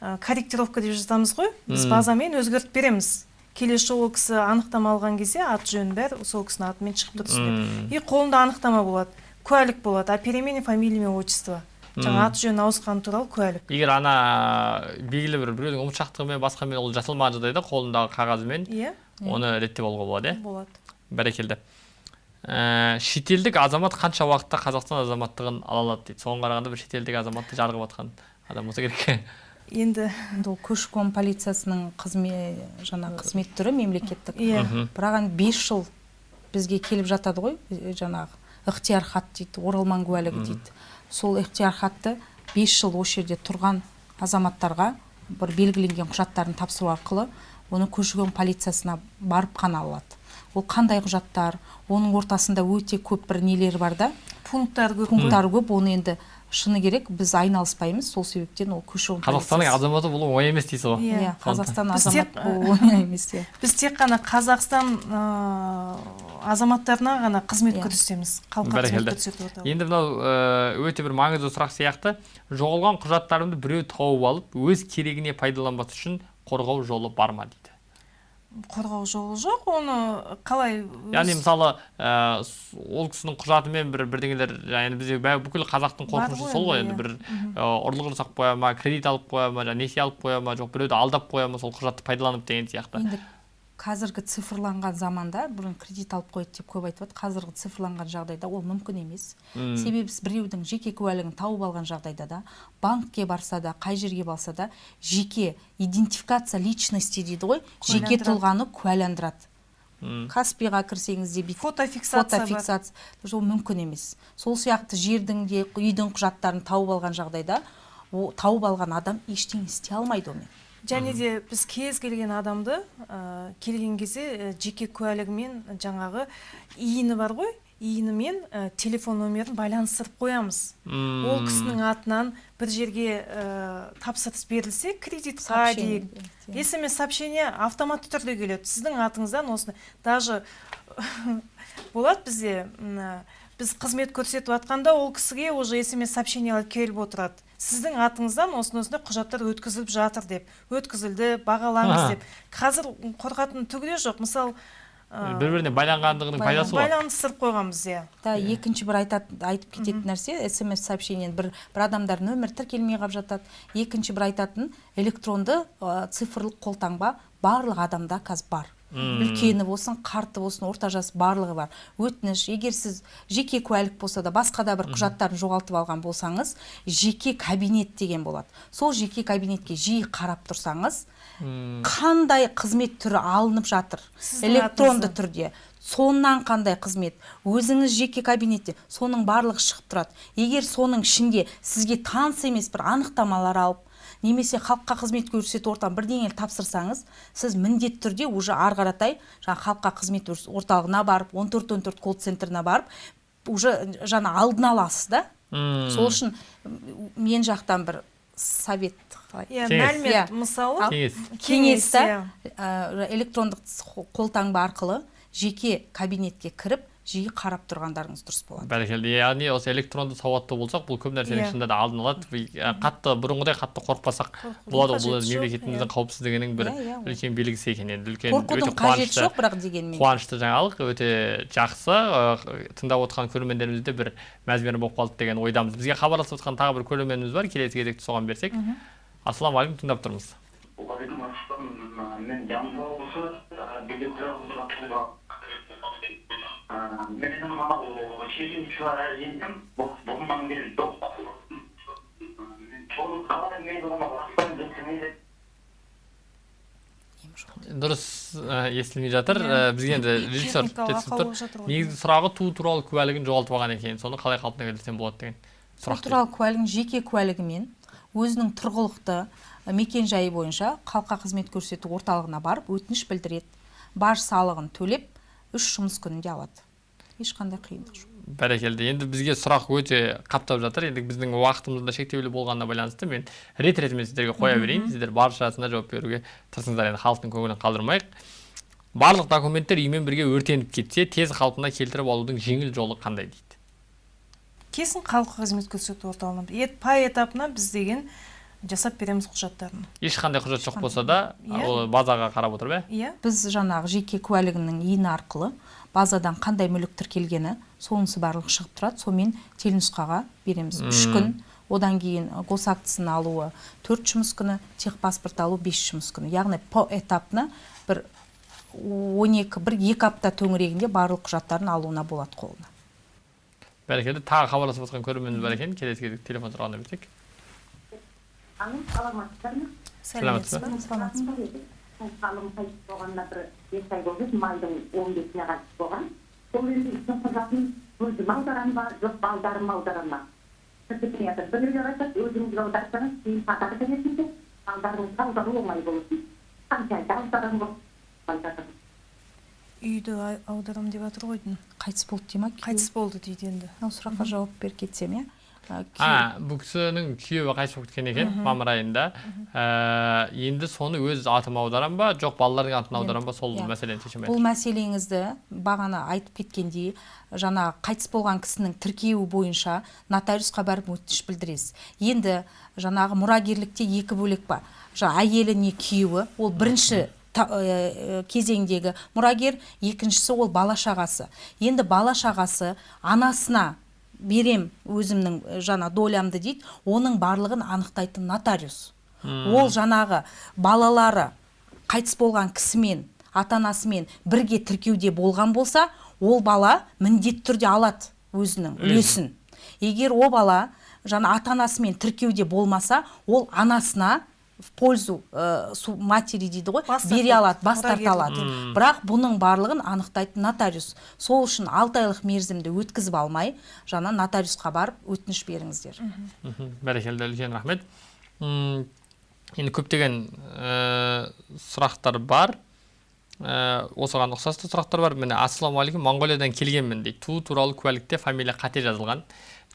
ә, корректировка деп жазамыз ғой. Біз базамен өзгертіп береміз. Келесі жолы ол кісі анықтама алған кезде аты жөнін бәрі сол кісінің атымен шығып тұрсын деп. И қолында анықтама болады. Куәлік болады. А перемене фамилия мен отчество? Жаңа аты жөні ауысқаны туралы куәлік. Егер ана белгілі бір біреудің ұмытшақтығымен басқамен ол жасалмаған жағдайда қолындағы қағазымен иә. оны реттеп алуға болады иә? Болады. Бәрекелді. Ә, шетелдік азамат қанша уақытта қазақстан азаматтығын ала алады дейді? Соған қарағанда бір шетелдік азаматты жарғып жатқан адам болса керек. Енді ол көші қон полициясының қызмет жаңа қызмет түрі мемлекеттік. иә. Бірақ енді бес жыл бізге келіп жатады ғой жаңағы ықтияр хат дейді оралман куәлігі дейді. Сол ықтияр хатты бес жыл осы жерде тұрған азаматтарға бір белгіленген құжаттарын тапсыру арқылы оны көші қон полициясына барып қана алады. Ол қандай құжаттар? Оның ортасында өте көп бір нелер бар да. Пункттар көп. Пункттары көп. Оны енді шыны керек біз айналыспаймыз сол себептен ол көші қон қазақстанның азаматы болу оңай емес дейсіз ғой. Иә. иә қазақстан Біз азамат тек, болу оңай емес иә. біз тек қана қазақстан азаматтарына ғана қызмет Иә. көрсетеміз халыққа қызмет көрсетіп отырмыз енді мынау өте бір маңызды сұрақ сияқты. Жоғалған құжаттарымды біреу тауып алып өз керегіне пайдаланбас үшін қорғау жолы бар ма дейді? Қорғау жолы жоқ оны қалай өз- яғни мысалы ә, ол кісінің құжатымен бір бірдеңелер яғни бізде бүкіл қазақтың қорқынышы сол ғой енді, енді бір ә, ұрлық жасап қоя ма кредит алып қоя ма жаңағы несие алып қоя ма жоқ біреуді алдап қоя ма сол құжатты пайдаланып деген сияқты. Енді қазіргі цифрланған заманда бұрын кредит алып қояды деп көп айтып жатыр қазіргі цифрланған жағдайда ол мүмкін емес. М. себебі біреудің жеке куәлігін тауып алған жағдайда да банкке барса да қай жерге барса да жеке идентификация личности дейді ғой жеке тұлғаны куәландырады. Каспиға кірсеңіз де бүйтіп фотофиксация фотофиксация. Ол мүмкін емес. Сол сияқты жердің де үйдің құжаттарын тауып алған жағдайда о, тауып алған адам ештеңе істей алмайды онымен. Және де біз кез келген адамды ә, келген кезде ә, жеке куәлігімен жаңағы иіні бар ғой иінімен ә, телефон номерін байланыстырып қоямыз. М. ол кісінің атынан бір жерге ә, тапсырыс берілсе кредитқа дейік смс сообщение автоматты түрде келеді. Сіздің атыңыздан осыны даже болады бізде м, ә, біз қызмет көрсетіп жатқанда ол кісіге уже смс сообщениелер келіп отырады. Сіздің атыңыздан осындай осындай құжаттар өткізіліп жатыр деп өткізілді бағалаңыз деп. Қазір қорқатын түгі де жоқ. Мысалы бір біріне байланғандығының пайдасы ғой байланыстырып қойғанбыз иә. Да екінші бір айтат, айтып кететін нәрсе смс сообщениені бір бір адамдар нөмір тіркелмей қалып жатады. Екінші бір айтатын электронды ә, цифрлық қолтаңба барлық адамда қазір бар. Үлкені болсын қарты болсын орта жас барлығы бар. Өтініш егер сіз жеке куәлік болса да басқа да бір құжаттарын жоғалтып алған болсаңыз жеке кабинет деген болады. Сол жеке кабинетке жиі қарап тұрсаңыз қандай қызмет түрі алынып жатыр? Электронды түрде. Соннан қандай қызмет? Өзіңіз жеке кабинетте соның барлығы шығып тұрады. Егер соның ішінде сізге таныс емес бір анықтамалар алып немесе халыққа қызмет көрсету орталығына бірдеңені тапсырсаңыз сіз міндетті түрде уже ары қаратай жаңағы халыққа қызмет орталығына барып 1414 колл центріне барып уже жаңа алдын аласыз да сол үшін мен жақтан бір совет қалай иә Кеңес. мәлімет Иә. мысалы кеңес кеңес та электрондық қолтаңба арқылы жеке кабинетке кіріп жиі қарап тұрғандарыңыз дұрыс болады. бәрекелді. Яғни осы электронды сауатты болсақ бұл көп нәрсенің Иә. шынында да алдын алады. Қатты бұрынғыдай қатты қорықпасақ болады ғой бұл мемлекетіміздің иә. қауіпсіздігінің бір Иә, үлкен белгісі екен енді үлкен қорқудың қажеті жоқ бірақ дегенмен. қуанышты жаңалық өте жақсы. Тыңдап отырған көрермендеріміз де бір мәз мейрам болып қалды деген ойдамыз. Бізге хабарласып отқан тағы бір көрерменіміз бар келесі кезекті соған берсек. Ассалаумағалейкум тыңдап тұрмыз. Уағалейкум ассалам. Мен жамбыл облысы мынау мен бастан жеткізмейді дұрыс естілмей жатыр бізге енді режиссер жеткізіп тұр. негізгі сұрағы туу туралы куәлігін жоғалтып алған екен. Соны қалай қалпына келтірсем болады деген сұрақ туралы куәлігін жеке куәлігімен өзінің тұрғылықты ы, мекенжайы бойынша халыққа қызмет көрсету орталығына барып өтініш білдіреді. Баж салығын төлеп үш жұмыс күнінде алады. Ешқандай қиындық жоқ. Бәрекелді. Енді бізге сұрақ өте қаптап жатыр. Енді біздің уақытымыз да шектеулі болғанына байланысты мен рет ретімен сіздерге қоя берейін. Сіздер баршасына жауап беруге тырысыңыздар. Енді халықтың көңілін қалдырмайық. Барлық документтер үймен бірге өртеніп кетсе тез қалпына келтіріп алудың жеңіл жолы қандай дейді? Кесін халыққа қызмет көрсету орталығына этапына біз деген жасап береміз құжаттарын. Ешқандай құжат жоқ болса да Иә. ол базаға қарап отыр ба иә. Біз жаңағы жеке куәлігінің ені арқылы базадан қандай мүлік тіркелгені сонысы барлығы шығып тұрады. Сонымен телнұсқаға береміз. Үш күн. Одан кейін ы, госактісін алуы төрт жұмыс күні техпаспорт алу бес жұмыс күні. Яғни по этапно бір он екі бір екі апта төңірегінде барлық құжаттарын алуына болады қолына. Бәрекелді. Тағы хабарласып отқан көрерменіміз бар екен. Келесі кезекте телефон сұрағына берсек. Ма? ба саламатсыз Қалым қайтыс болғанда бір бес ай болды, майдың он бесіне қайтыс болған. Сол енді істің құжатын өзім аударам ба, жоқ балдарым жатыр. Біреулер айтады, өзіңіз аударсаңыз, кейін балдарыңызға аудару оңай аударам үйді аударам деп жатыр ғой деймін. қайтыс болды дей ма қайтыс болды дейді енді мынау сұраққа жауап беріп кетсем иә а бұл кісінің күйеуі қайтыс болып кеткен екен мамыр айында енді соны өз атыма аударам ба жоқ балалардың атына Енді, аударам ба сол мәселені шеше бұл мәселеңізді бағана айтып кеткендей жаңа қайтыс болған кісінің тіркеуі бойынша нотариусқа барып өтініш білдіресіз. Енді жаңағы мұрагерлікте екі бөлек бар. Жаңа әйелі не күйеуі ол бірінші та- ә, ә, кезеңдегі мұрагер екіншісі ол бала шағасы. Енді бала шағасы анасына берем өзімнің жаңа долямды дейді оның барлығын анықтайтын нотариус. Ол жаңағы балалары қайтыс болған кісімен ата анасымен бірге тіркеуде болған болса ол бала міндетті түрде алады өзінің үлесін. Егер ол бала жаңа ата анасымен тіркеуде болмаса ол анасына в пользу ә, су матери дейді ғой. Бас бере алады бас тарта алады. Бірақ бұның барлығын анықтайтын нотариус. Сол үшін алты айлық мерзімді өткізіп алмай жаңа нотариусқа барып өтініш беріңіздер. Бәрекелді үлкен рахмет. Енді көптеген ә, сұрақтар бар. Ә, осыған ұқсасты сұрақтар бар. Міне ассалаумағалейкум моңғолиядан келгенмін дейді. Туу туралы куәлікте фамилия қате жазылған.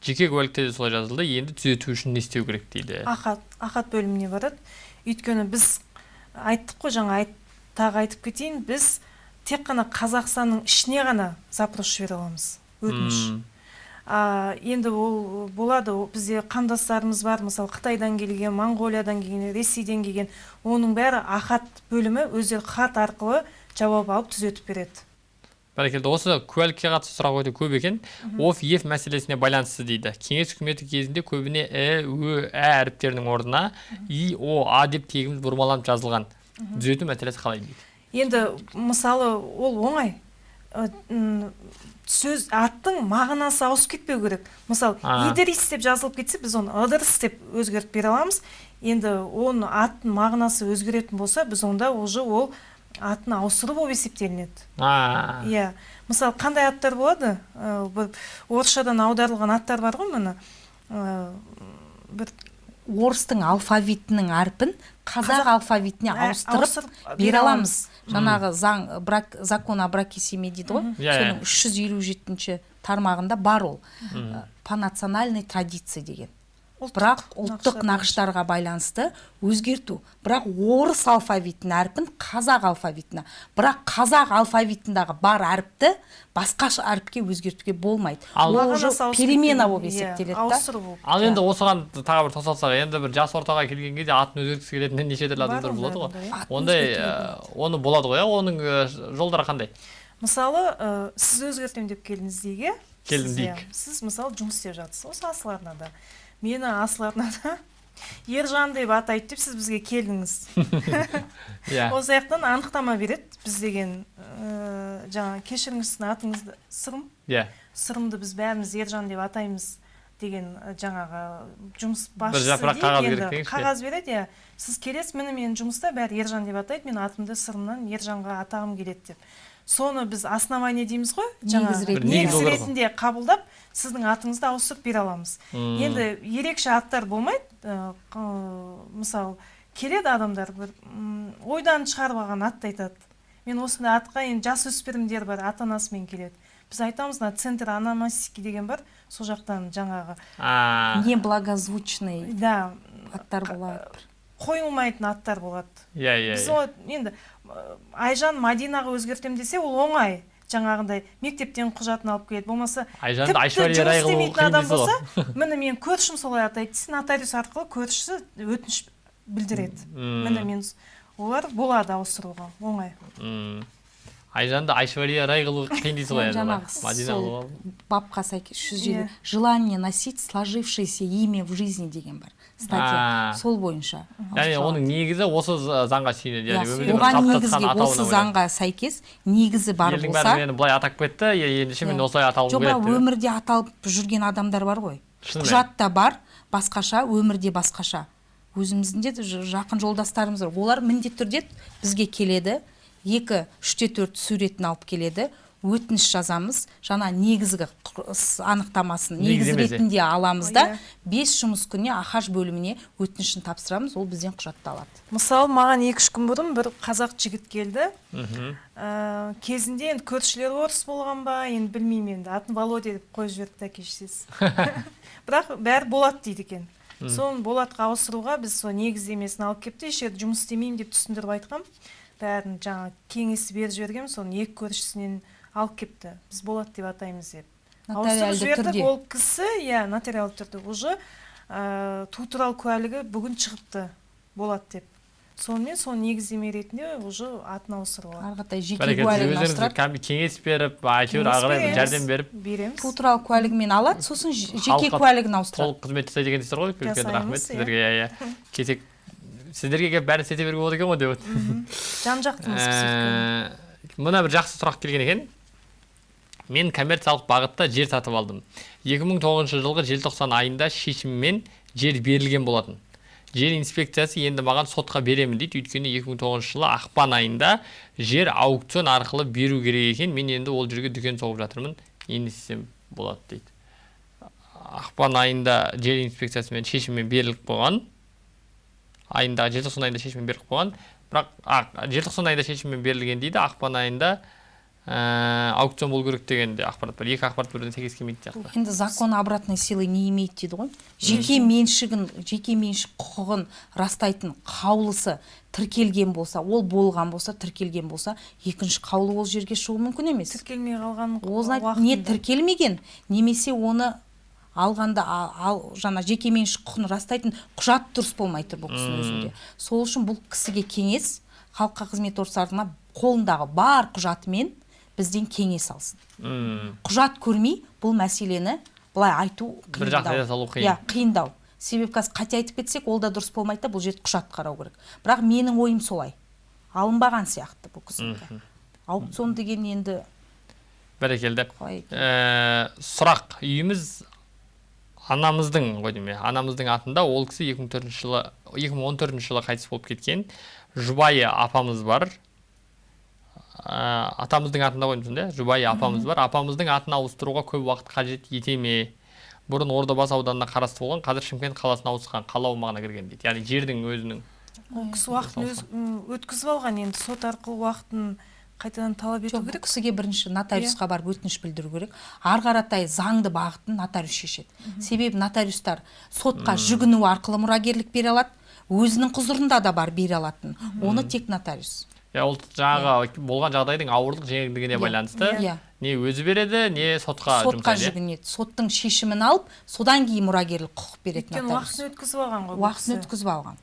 Жеке куәлікте де солай жазылды енді түзету үшін не істеу керек дейді? Ахат ахат бөліміне барады. Өйткені біз айттық қой жаңа айт, тағы айтып кетейін. Біз тек қана қазақстанның ішіне ғана запрос жібере аламыз өтініш. А, енді ол болады ол бізде қандастарымыз бар мысалы қытайдан келген моңғолиядан келген ресейден келген. Оның бәрі ахат бөлімі өздері хат арқылы жауап алып түзетіп береді. Бәрекелді. Осы куәлікке қатысты сұрақ өте көп екен оф еф мәселесіне байланысты дейді. Кеңес үкіметі кезінде көбіне і ө ә әріптерінің орнына и о а деп тегіміз бұрмаланып жазылған. Түзету мәселесі қалай дейді? Енді мысалы ол оңай. Сөз аттың мағынасы ауысып кетпеу керек. Мысалы идрис деп жазылып кетсе біз оны ыдырыс деп өзгертіп бере аламыз. Енді оны аттың мағынасы өзгеретін болса біз онда уже ол атын ауыстыру болып есептелінеді. А. Иә. Мысалы қандай аттар болады? Бір орысшадан аударылған аттар бар ғой міне бір орыстың алфавитінің әрпін қазақ алфавитіне Ә, ауыстырып бере аламыз. жаңағы заң брак закон о браке семье дейді ғой? Иә, иә. соның үш жүз елу жетінші тармағында бар ол. По национальной традиции деген. Бірақ ұлттық нақыштар нақыштарға байланысты өзгерту. Бірақ орыс алфавитінің әрпін қазақ алфавитіне бірақ қазақ алфавитындағы бар әріпті басқа ш- әріпке өзгертуге болмайды. Ал- ол уже перемена болып Иә, есептеледі да. ал енді осыған тағы бір тоқталсақ енді бір жас ортаға келген кезде атын өзгерткісі келетін неше түрлі адамдар болады ғой. ондай иә. ә, оны болады ғой иә оның ә, жолдары қандай? Мысалы ә, сіз өзгертемін деп келдіңіз дейік иә Келдім Сіз, дейік. иә, сіз мысалы жұмыс істеп жатырсыз осы асыл арнада мені асыл арнада ержан деп атайды деп сіз бізге келдіңіз. Иә. Осы жақтан анықтама береді біз деген ә, жаңағы кешіріңіз сіздің атыңызды. Сырым? Иә. Сырымды біз бәріміз ержан деп атаймыз деген жаңағы жұмыс Бір басшысы жапырақ дейік қағаз деңізші. қағаз береді иә. Сіз келесіз міне менің жұмыста бәрі ержан деп атайды мен атымды сырымнан ержанға атағым келеді деп. Соны біз основание дейміз ғой Негіз жаңағы ретінде. негіз қабылдап сіздің атыңызды ауыстырып бере аламыз. Енді ерекше аттар болмайды ә, мысалы келеді адамдар бір ойдан шығарып алған атты айтады. Мен осындай атқа енді жасөспірімдер бар ата анасымен келеді біз айтамыз мына центр аномастики деген бар сол жақтан жаңағы А, неблагозвучный да. аттар болады қойылмайтын аттар болады. Иә иә біз иә. ол енді айжан мадинаға өзгертемін десе ол оңай. Жаңағындай мектептен құжатын алып келеді. Болмаса айжанды тіпті жұмыс істемейтін адам болса міне менің көршім солай атайды десе нотариус арқылы көршісі өтініш білдіреді. Мм. міне мен олар болады ауыстыруға. Оңай. Айжанды айшвария рай қылу қиын дейсіз ғой жаңағы бапқа сәйкес жүз Иә. желание носить сложившееся имя в жизни деген бар. Статья сол бойынша. Яғни оның негізі осы заңға сүйенеді. Яғни оған негізге осы заңға сәйкес негізі бар елдің болса бәрі мені былай атап кетті. Ендеше мен Иә. осылай аталғым жоқ келеді бірақ деп. өмірде аталып жүрген адамдар бар ғой. Құжатта бар басқаша өмірде басқаша. Өзіміздің де жақын жолдастарымыз бар. Олар міндетті түрде бізге келеді. Екі үште төрт суретін алып келеді. Өтініш жазамыз. Жаңа негізгі анықтамасын Негіз ретінде аламыз да. Иә. бес жұмыс күніне ахаж бөліміне өтінішін тапсырамыз ол бізден құжатты алады мысалы маған екі үш күн бұрын бір қазақ жігіт келді. Ә, кезінде енді көршілері орыс болған ба енді білмеймін енді. Атын володя деп қойып жіберіпті әке шешесі бірақ бәрі болады дейді екен. Соны болатқа ауыстыруға біз сол негіздемесін алып келіпті еш жерде жұмыс істемеймін деп түсіндіріп айтқам. Бәрін жаңағы кеңесті беріп жібергенмін. Соны екі көршісінен алып келіпті біз болат деп атаймыз деп. Ауыстырып жібердік. ол кісі иә нотариалды түрде уже ә, туу туралы куәлігі бүгін шығыпты болады деп. Сонымен сол негіздеме ретінде уже атын ауыстыруға ары қаратай жеке куәлігін ауыстырады кеңес беріп әйтеуір ары қарай жәрдем беріп. Береміз. Туу туралы куәлігімен алады. Сосын жеке куәлігін ауыстырады. толық қызмет жасайды екенсіздер ғой. үлкен рахмет иә. сіздерге. Иә иә. Кесек сіздерге келіп бәрін істете беруге болады екен ғой деп. Жан жақтымыз. Ә, мына бір жақсы сұрақ келген екен. Мен коммерциялық бағытта жер сатып алдым. 2009 жылғы желтоқсан айында шешіммен жер берілген болатын. Жер инспекциясы енді маған сотқа беремін дейді. Өйткені 2009 жылы ақпан айында жер аукцион арқылы беру керек екен. Мен енді ол жерге дүкен соғып жатырмын. Не істесем болады дейді. Ақпан айында жер инспекциясымен шешіммен беріліп қойған. Айында желтоқсан айында шешіммен беріліп қойған. Бірақ желтоқсан айында шешіммен берілген дейді. Ақпан айында ә, аукцион болу керек деген де ақпарат бар. Екі ақпарат бірден сәйкес келмейтін сияқты. Енді закон обратной силы не имеет дейді ғой. Жеке меншігін жеке меншік құқығын растайтын қаулысы тіркелген болса ол болған болса тіркелген болса екінші қаулы ол жерге шығу мүмкін емес. Тіркелмей қалған ол не тіркелмеген немесе оны алғанда а- ал жаңа жеке меншік құқығын растайтын құжат дұрыс болмай тұр бұл кісінің өзінде. Сол үшін бұл кісіге кеңес халыққа қызмет органдарына қолындағы бар құжатымен бізден кеңес алсын. Мм. құжат көрмей бұл мәселені былай айту Бір жақты салу қиын. иә қиындау. Себебі қазір қате айтып кетсек ол да дұрыс болмайды да бұл жерде құжат қарау керек. Бірақ менің ойым солай. Алынбаған сияқты бұл кісінікі аукцион деген енді бәрекелді. Ә, сұрақ. Үйіміз анамыздың ғой деймін анамыздың атында ол кісі 2004 жылы 2014 жылы қайтыс болып кеткен жұбайы апамыз бар. Атамыздың атында ғой деймін иә жұбайы апамыз бар. Апамыздың атын ауыстыруға көп уақыт қажет ете ме бұрын ордабасы ауданына қарасты болған қазір шымкент қаласына ауысқан қала аумағына кірген дейді. Яғни жердің өзінің ол кісі уақытын өз өткізіп алған енді. Сот арқылы уақытын қайтадан талап ету керек. кісіге бірінші нотариусқа барып өтініш білдіру керек. Ары қаратай заңды бағытын нотариус шешеді. Себебі нотариустар сотқа жүгіну арқылы мұрагерлік бере алады өзінің құзырында да бар бере алатын. Оны тек нотариус. Иә ол жаңағы болған жағдайдың ауырлық жеңілдігіне байланысты Иә. не өзі береді не сотқа сотқа жүгінеді соттың шешімін алып содан кейін мұрагерлік құқық береді өйткені уақытын өткізіп алған ғой уақытын өткізіп алған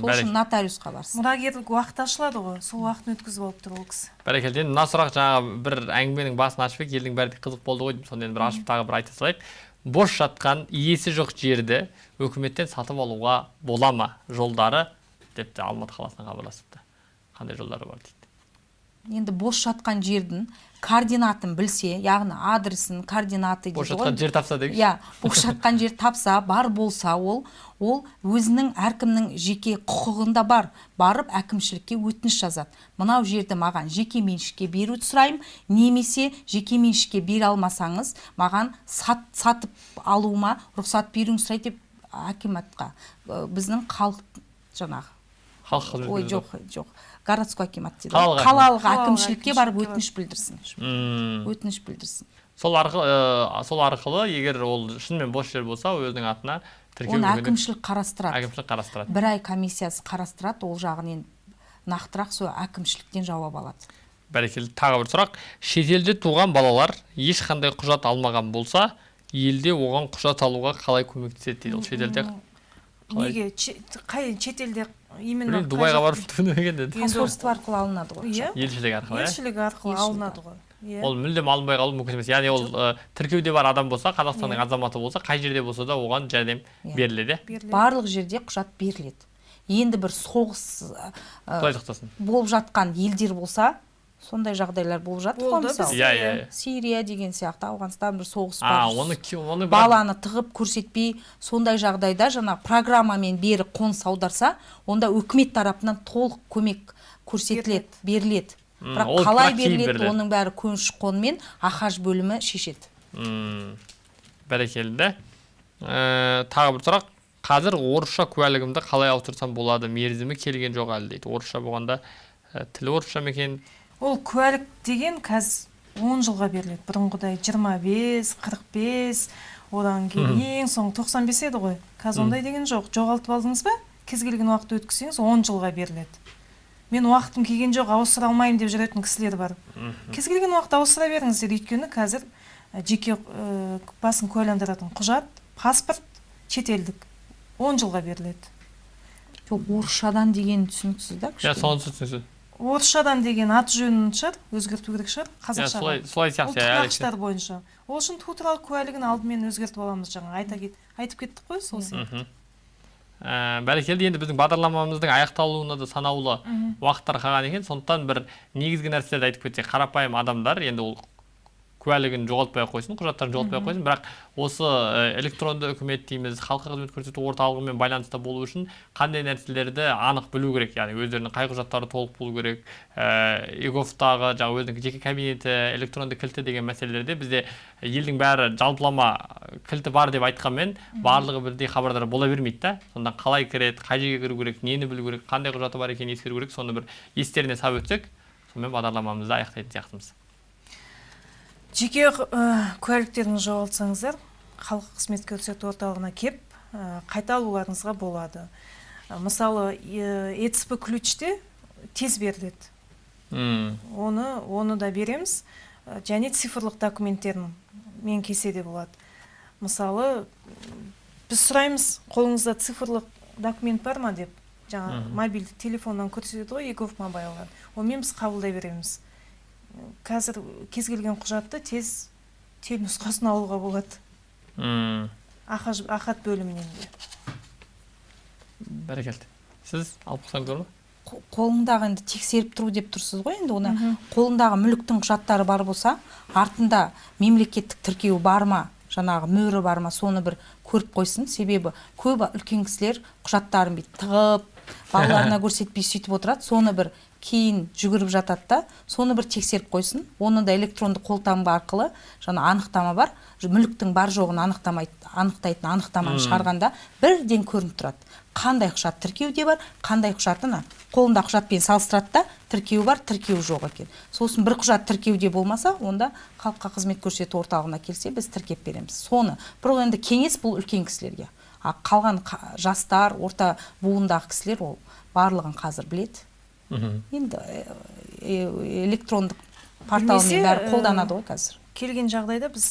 сол үшін нотариусқа барсын мұрагерлік уақыт ашылады ғой сол уақытын өткізіп алып тұр ол кісі бәрекелді енді мына сұрақ жаңағы бір әңгіменің басын ашып едік елдің бәрі қызық болды ғой сонда енді бір ашып тағы бір айта салайық бос жатқан иесі жоқ жерді үкіметтен сатып алуға бола ма жолдары депті алматы қаласынан хабарласыпты қандай жолдары бар дейді? Енді бос жатқан жердің координатын білсе яғни адресін координаты бос жатқан жер тапса дейік иә бос жатқан жер тапса бар болса ол ол өзінің әркімнің жеке құқығында бар. Барып әкімшілікке өтініш жазады. Мынау жерді маған жеке меншікке беруді сұраймын немесе жеке меншікке бере алмасаңыз маған сат, сатып алуыма рұқсат беруіңізді сұрайды деп акиматқа біздің халық жаңағы. Халық ой жоқ жоқ. Городской акимат дейді Қалалық ғой. қалалық әкімшілікке барып өтініш білдірсін. Өтініш білдірсін. Сол арқылы ә, сол арқылы егер ол шынымен бос жер болса өзінің атына тіркеу оны әкімшілік қарастырады. әкімшілік қарастырады. Бір ай комиссиясы қарастырады ол жағын енді нақтырақ сол әкімшіліктен жауап алады. Бәрекелді. Тағы бір сұрақ. Шетелде туған балалар ешқандай құжат алмаған болса елде оған құжат алуға қалай көмектеседі дейді ол шетелде? Неге? Қай шетелде именно дубайға барып түнеген деді. Арқылы алынады ғой иә. елшілік арқылы иә. Елшілік арқылы алынады ғой. Иә. Ол мүлдем алынбай қалу мүмкін емес. Яғни ол ә, тіркеуде бар адам болса қазақстанның Иә. азаматы болса қай жерде болса да оған жәрдем Иә. беріледі. Иә беріледі. барлық жерде құжат беріледі. Енді бір соғыс ә, болып жатқан елдер болса сондай жағдайлар болып жатыр ғой мысалы. Иә, иә, иә. сирия деген сияқты ауғанстан бір соғыс а бар оны оны баланы тығып көрсетпей сондай жағдайда жаңа программамен бері қоныс аударса онда үкімет тарапынан толық көмек көрсетіледі беріледі. бірақ қалай беріледі оның бәрі көші қонмен ахаж бөлімі шешеді. М, бәрекелді. Ә, тағы бір сұрақ. Қазір орысша куәлігімді қалай ауыстырсам болады? Мерзімі келген жоқ әлі дейді. Орысша болғанда ә, тілі орысша ма екен? Ол куәлік деген қазір он жылға беріледі. Бұрынғыдай 25 45 одан кейін ең соңы 95 еді ғой. Қазір ондай деген жоқ. Жоғалтып алдыңыз ба? Кез келген уақыт өткізсеңіз 10 жылға беріледі. Мен уақытым келген жоқ ауыстыра алмаймын деп жүретін кісілер бар. Кез келген уақыт ауыстыра беріңіздер өйткені қазір ә, жеке ә, басын куәландыратын құжат паспорт шетелдік 10 жылға беріледі. Жоқ орысшадан деген түсініксіз да иә соны түсінсіз орысшадан деген аты жөнін шығар өзгерту керек шығар иә қазақшаға солай солай сияқты ұлттық иә, нақыштар бойынша. Ол үшін туу туралы куәлігін алдымен өзгертіп аламыз жаңа айта кет, айтып кеттік қой сол сияқты. Ә, бәрекелді енді біздің бағдарламамыздың аяқталуына да санаулы уақыттар қалған екен. Сондықтан бір негізгі нәрселерді айтып кетсек қарапайым адамдар енді ол куәлігін жоғалтпай ақ қойсын құжаттарын жоғалтпай ақ қойсын. Бірақ осы ә, электронды үкімет дейміз халыққа қызмет көрсету орталығымен байланыста болу үшін қандай нәрселерді анық білу керек? Яғни өздерінің қай құжаттары толық болу керек? Егофтағы жаңағы өзінің жеке кабинеті электронды кілті деген мәселелерде бізде елдің бәрі жалпылама кілті бар деп айтқанмен барлығы бірдей хабардар бола бермейді да. Сонда қалай кіреді қай жерге кіру керек нені білу керек қандай құжаты бар екенін ескеру керек соны бір естеріне салып өтсек сонымен бағдарламамызды аяқтайтын сияқтымыз. Жеке ә, куәліктеріңізді жоғалтсаңыздар халық қызмет көрсету орталығына кеп ә, қайта алуларыңызға болады. Ә, мысалы ецп ключте тез беріледі. Оны оны да береміз. Және цифрлық документтерін мен келсе де болады. Мысалы біз сұраймыз қолыңызда цифрлық документ бар ма деп? Жаңа мобильді телефоннан көрсетеді ғой егов мобайлдан онымен біз қабылдай береміз. Қазір кез келген құжатты тез телнұсқасын алуға болады. Ахат бөлімінен де. Бәрекелді. Сіз алып қойсаңыз болады ма Қо- қолыңдағы енді тексеріп тұру деп тұрсыз ғой енді оны. Қолындағы мүліктің құжаттары бар болса артында мемлекеттік тіркеу бар ма жаңағы мөрі бар ма соны бір көріп қойсын. Себебі көп үлкен кісілер құжаттарын бүйтіп тығып балаларына көрсетпей сөйтіп отырады. Соны бір кейін жүгіріп жатады да соны бір тексеріп қойсын. Оны да электронды қолтаңба арқылы жаңа анықтама бар. Мүліктің бар жоғын анықтамайды анықтайтын анықтаманы шығарғанда бірден көрініп тұрады. Қандай құжат тіркеуде бар қандай құжат ана қолында құжатпен салыстырады да тіркеу бар тіркеу жоқ екен. Сосын бір құжат тіркеуде болмаса онда халыққа қызмет көрсету орталығына келсе біз тіркеп береміз. Соны бұл енді кеңес бұл үлкен кісілерге. А қалған қа- жастар орта буындағы кісілер ол барлығын қазір біледі. Енді э, э, электрондық порталмен бәрі э, қолданады ғой қазір. келген жағдайда біз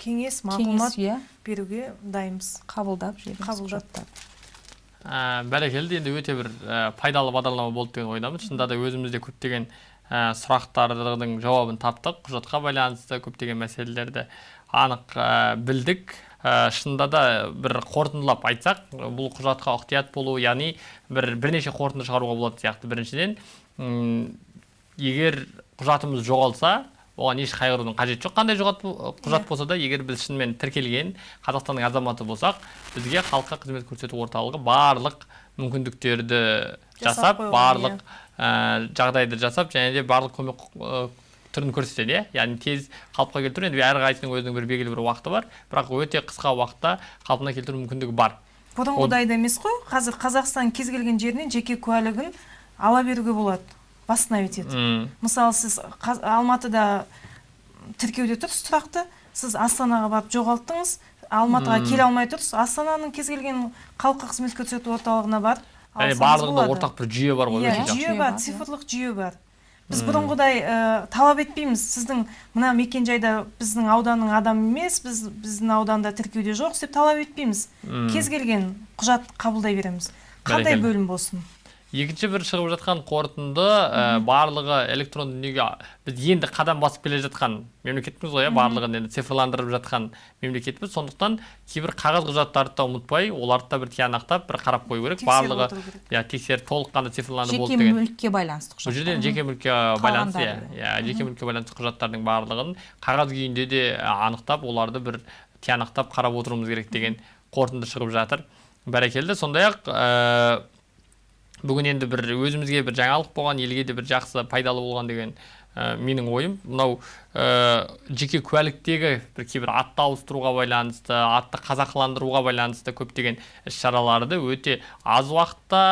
кеңес мағлұмат иә. беруге дайынбыз. Қабылдап жібереміз Қабылдап. ә, бәрекелді енді өте бір ә, пайдалы бағдарлама болды деген ойдамын шынында да өзіміз де көптеген ә, сұрақтардың жауабын таптық. Құжатқа байланысты көптеген мәселелерді анық ә, білдік. Ә, шынында да бір қорытындылап айтсақ бұл құжатқа ықтият болу яғни бір бірнеше қорытынды шығаруға болады сияқты. Біріншіден егер құжатымыз жоғалса оған еш қайғырудың қажеті жоқ. Қандай жоғат құжат болса да егер біз шынымен тіркелген қазақстанның азаматы болсақ бізге халыққа қызмет көрсету орталығы барлық мүмкіндіктерді жасап барлық ә, жағдайды жасап және де барлық көмек түрін көрсетеді иә яғни тез қалыпқа келтіру енді әрқайсысының өзінің бір белгілі бір уақыты бар. Бірақ өте қысқа уақытта қалпына келтіру мүмкіндігі бар. Бұрынғыдайда емес қой. Қазір қазақстан кез келген жерінен жеке куәлігін ала беруге болады. Восстановить етіп. Мысалы сіз қаз- алматыда тіркеуде тұрсыз тұрақты. Сіз астанаға барып жоғалттыңыз. Алматыға келе алмай тұрсыз. Астананың кез келген халыққа қызмет көрсету орталығына барып барлығында ортақ бір жүйе бар ғой иә жүйе бар цифрлық жүйе бар. Біз бұрынғыдай ә, талап етпейміз. Сіздің мына мекенжайда біздің ауданның адамы емес біз біздің ауданда тіркеуде жоқ деп талап етпейміз. Кез келген құжат қабылдай береміз. Қандай бөлім болсын? Екінші бір шығып жатқан қорытынды ә, барлығы электронды дүниеге біз енді қадам басып келе жатқан мемлекетпіз ғой иә барлығын енді цифрландырып жатқан мемлекетпіз. Сондықтан кейбір қағаз құжаттарды да ұмытпай оларды да бір тиянақтап бір қарап қою керек. Барлығы иә тексеріп толыққанды цифрланды болды жеке деген. мүлікке байланысты бұл жерден жеке мүлікке байланысты иә. иә жеке мүлікке байланысты құжаттардың барлығын қағаз күйінде де ә, анықтап оларды бір тиянақтап қарап отыруымыз керек деген қорытынды шығып жатыр. Бәрекелді. Сондай ақ ә, бүгін енді бір өзімізге бір жаңалық болған елге де бір жақсы пайдалы болған деген менің ойым мынау ә, жеке куәліктегі бір кейбір атты ауыстыруға байланысты атты қазақыландыруға байланысты көптеген іс шараларды өте аз уақытта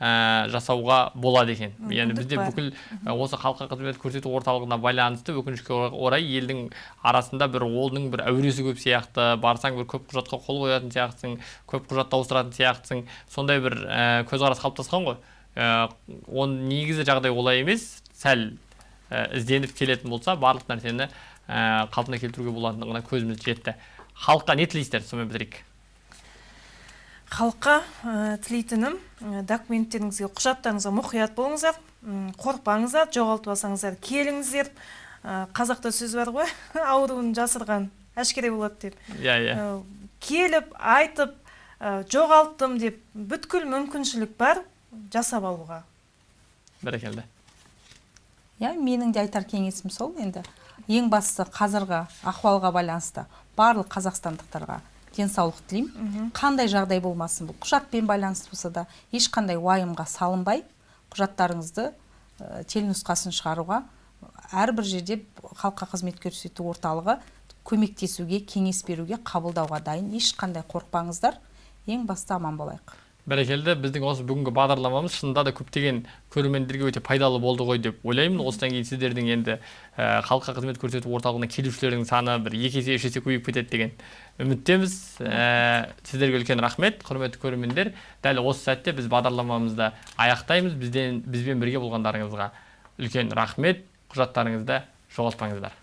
ә, жасауға болады екен. Яғни бізде бүкіл осы халыққа қызмет көрсету орталығына байланысты өкінішке орай елдің арасында бір олдың бір әуресі көп сияқты барсаң бір көп құжатқа қол қоятын сияқтысың көп құжатты ауыстыратын сияқтысың. Сондай бір ә, көзқарас қалыптасқан ғой. Ә, оның негізі жағдай олай емес. Сәл ізденіп келетін болса барлық нәрсені ә, қалпына келтіруге болатындығына көзіміз жетті. Халыққа не тілейсіздер? Сонымен бітірейік. Халыққа ә, тілейтінім ә, документтеріңізге құжаттарыңызға мұқият болыңыздар қорықпаңыздар жоғалтып алсаңыздар келіңіздер. Ә, қазақта сөз бар ғой ауруын жасырған әшкере болады деп. Иә иә. Ә, келіп айтып ә, жоғалттым деп бүткіл мүмкіншілік бар жасап алуға. Бәрекелді. Иә менің де айтар кеңесім сол енді. Ең бастысы қазіргі ахуалға байланысты барлық қазақстандықтарға денсаулық тілеймін. Қандай жағдай болмасын бұл құжатпен байланысты болса да ешқандай уайымға салынбай құжаттарыңызды ә, телнұсқасын шығаруға әрбір жерде халыққа қызмет көрсету орталығы көмектесуге кеңес беруге қабылдауға дайын. Ешқандай қорықпаңыздар. Ең басты аман болайық. Бәрекелді біздің осы бүгінгі бағдарламамыз шынында да көптеген көрермендерге өте пайдалы болды ғой деп ойлаймын. Осыдан кейін сіздердің енді ә, халыққа қызмет көрсету орталығына келушілердің саны бір екі есе үш есе көбейіп кетеді деген үміттеміз. Ә, сіздерге үлкен рахмет құрметті көрермендер. Дәл осы сәтте біз бағдарламамызды аяқтаймыз. Бізден бізбен бірге болғандарыңызға үлкен рахмет. Құжаттарыңызды жоғалтпаңыздар.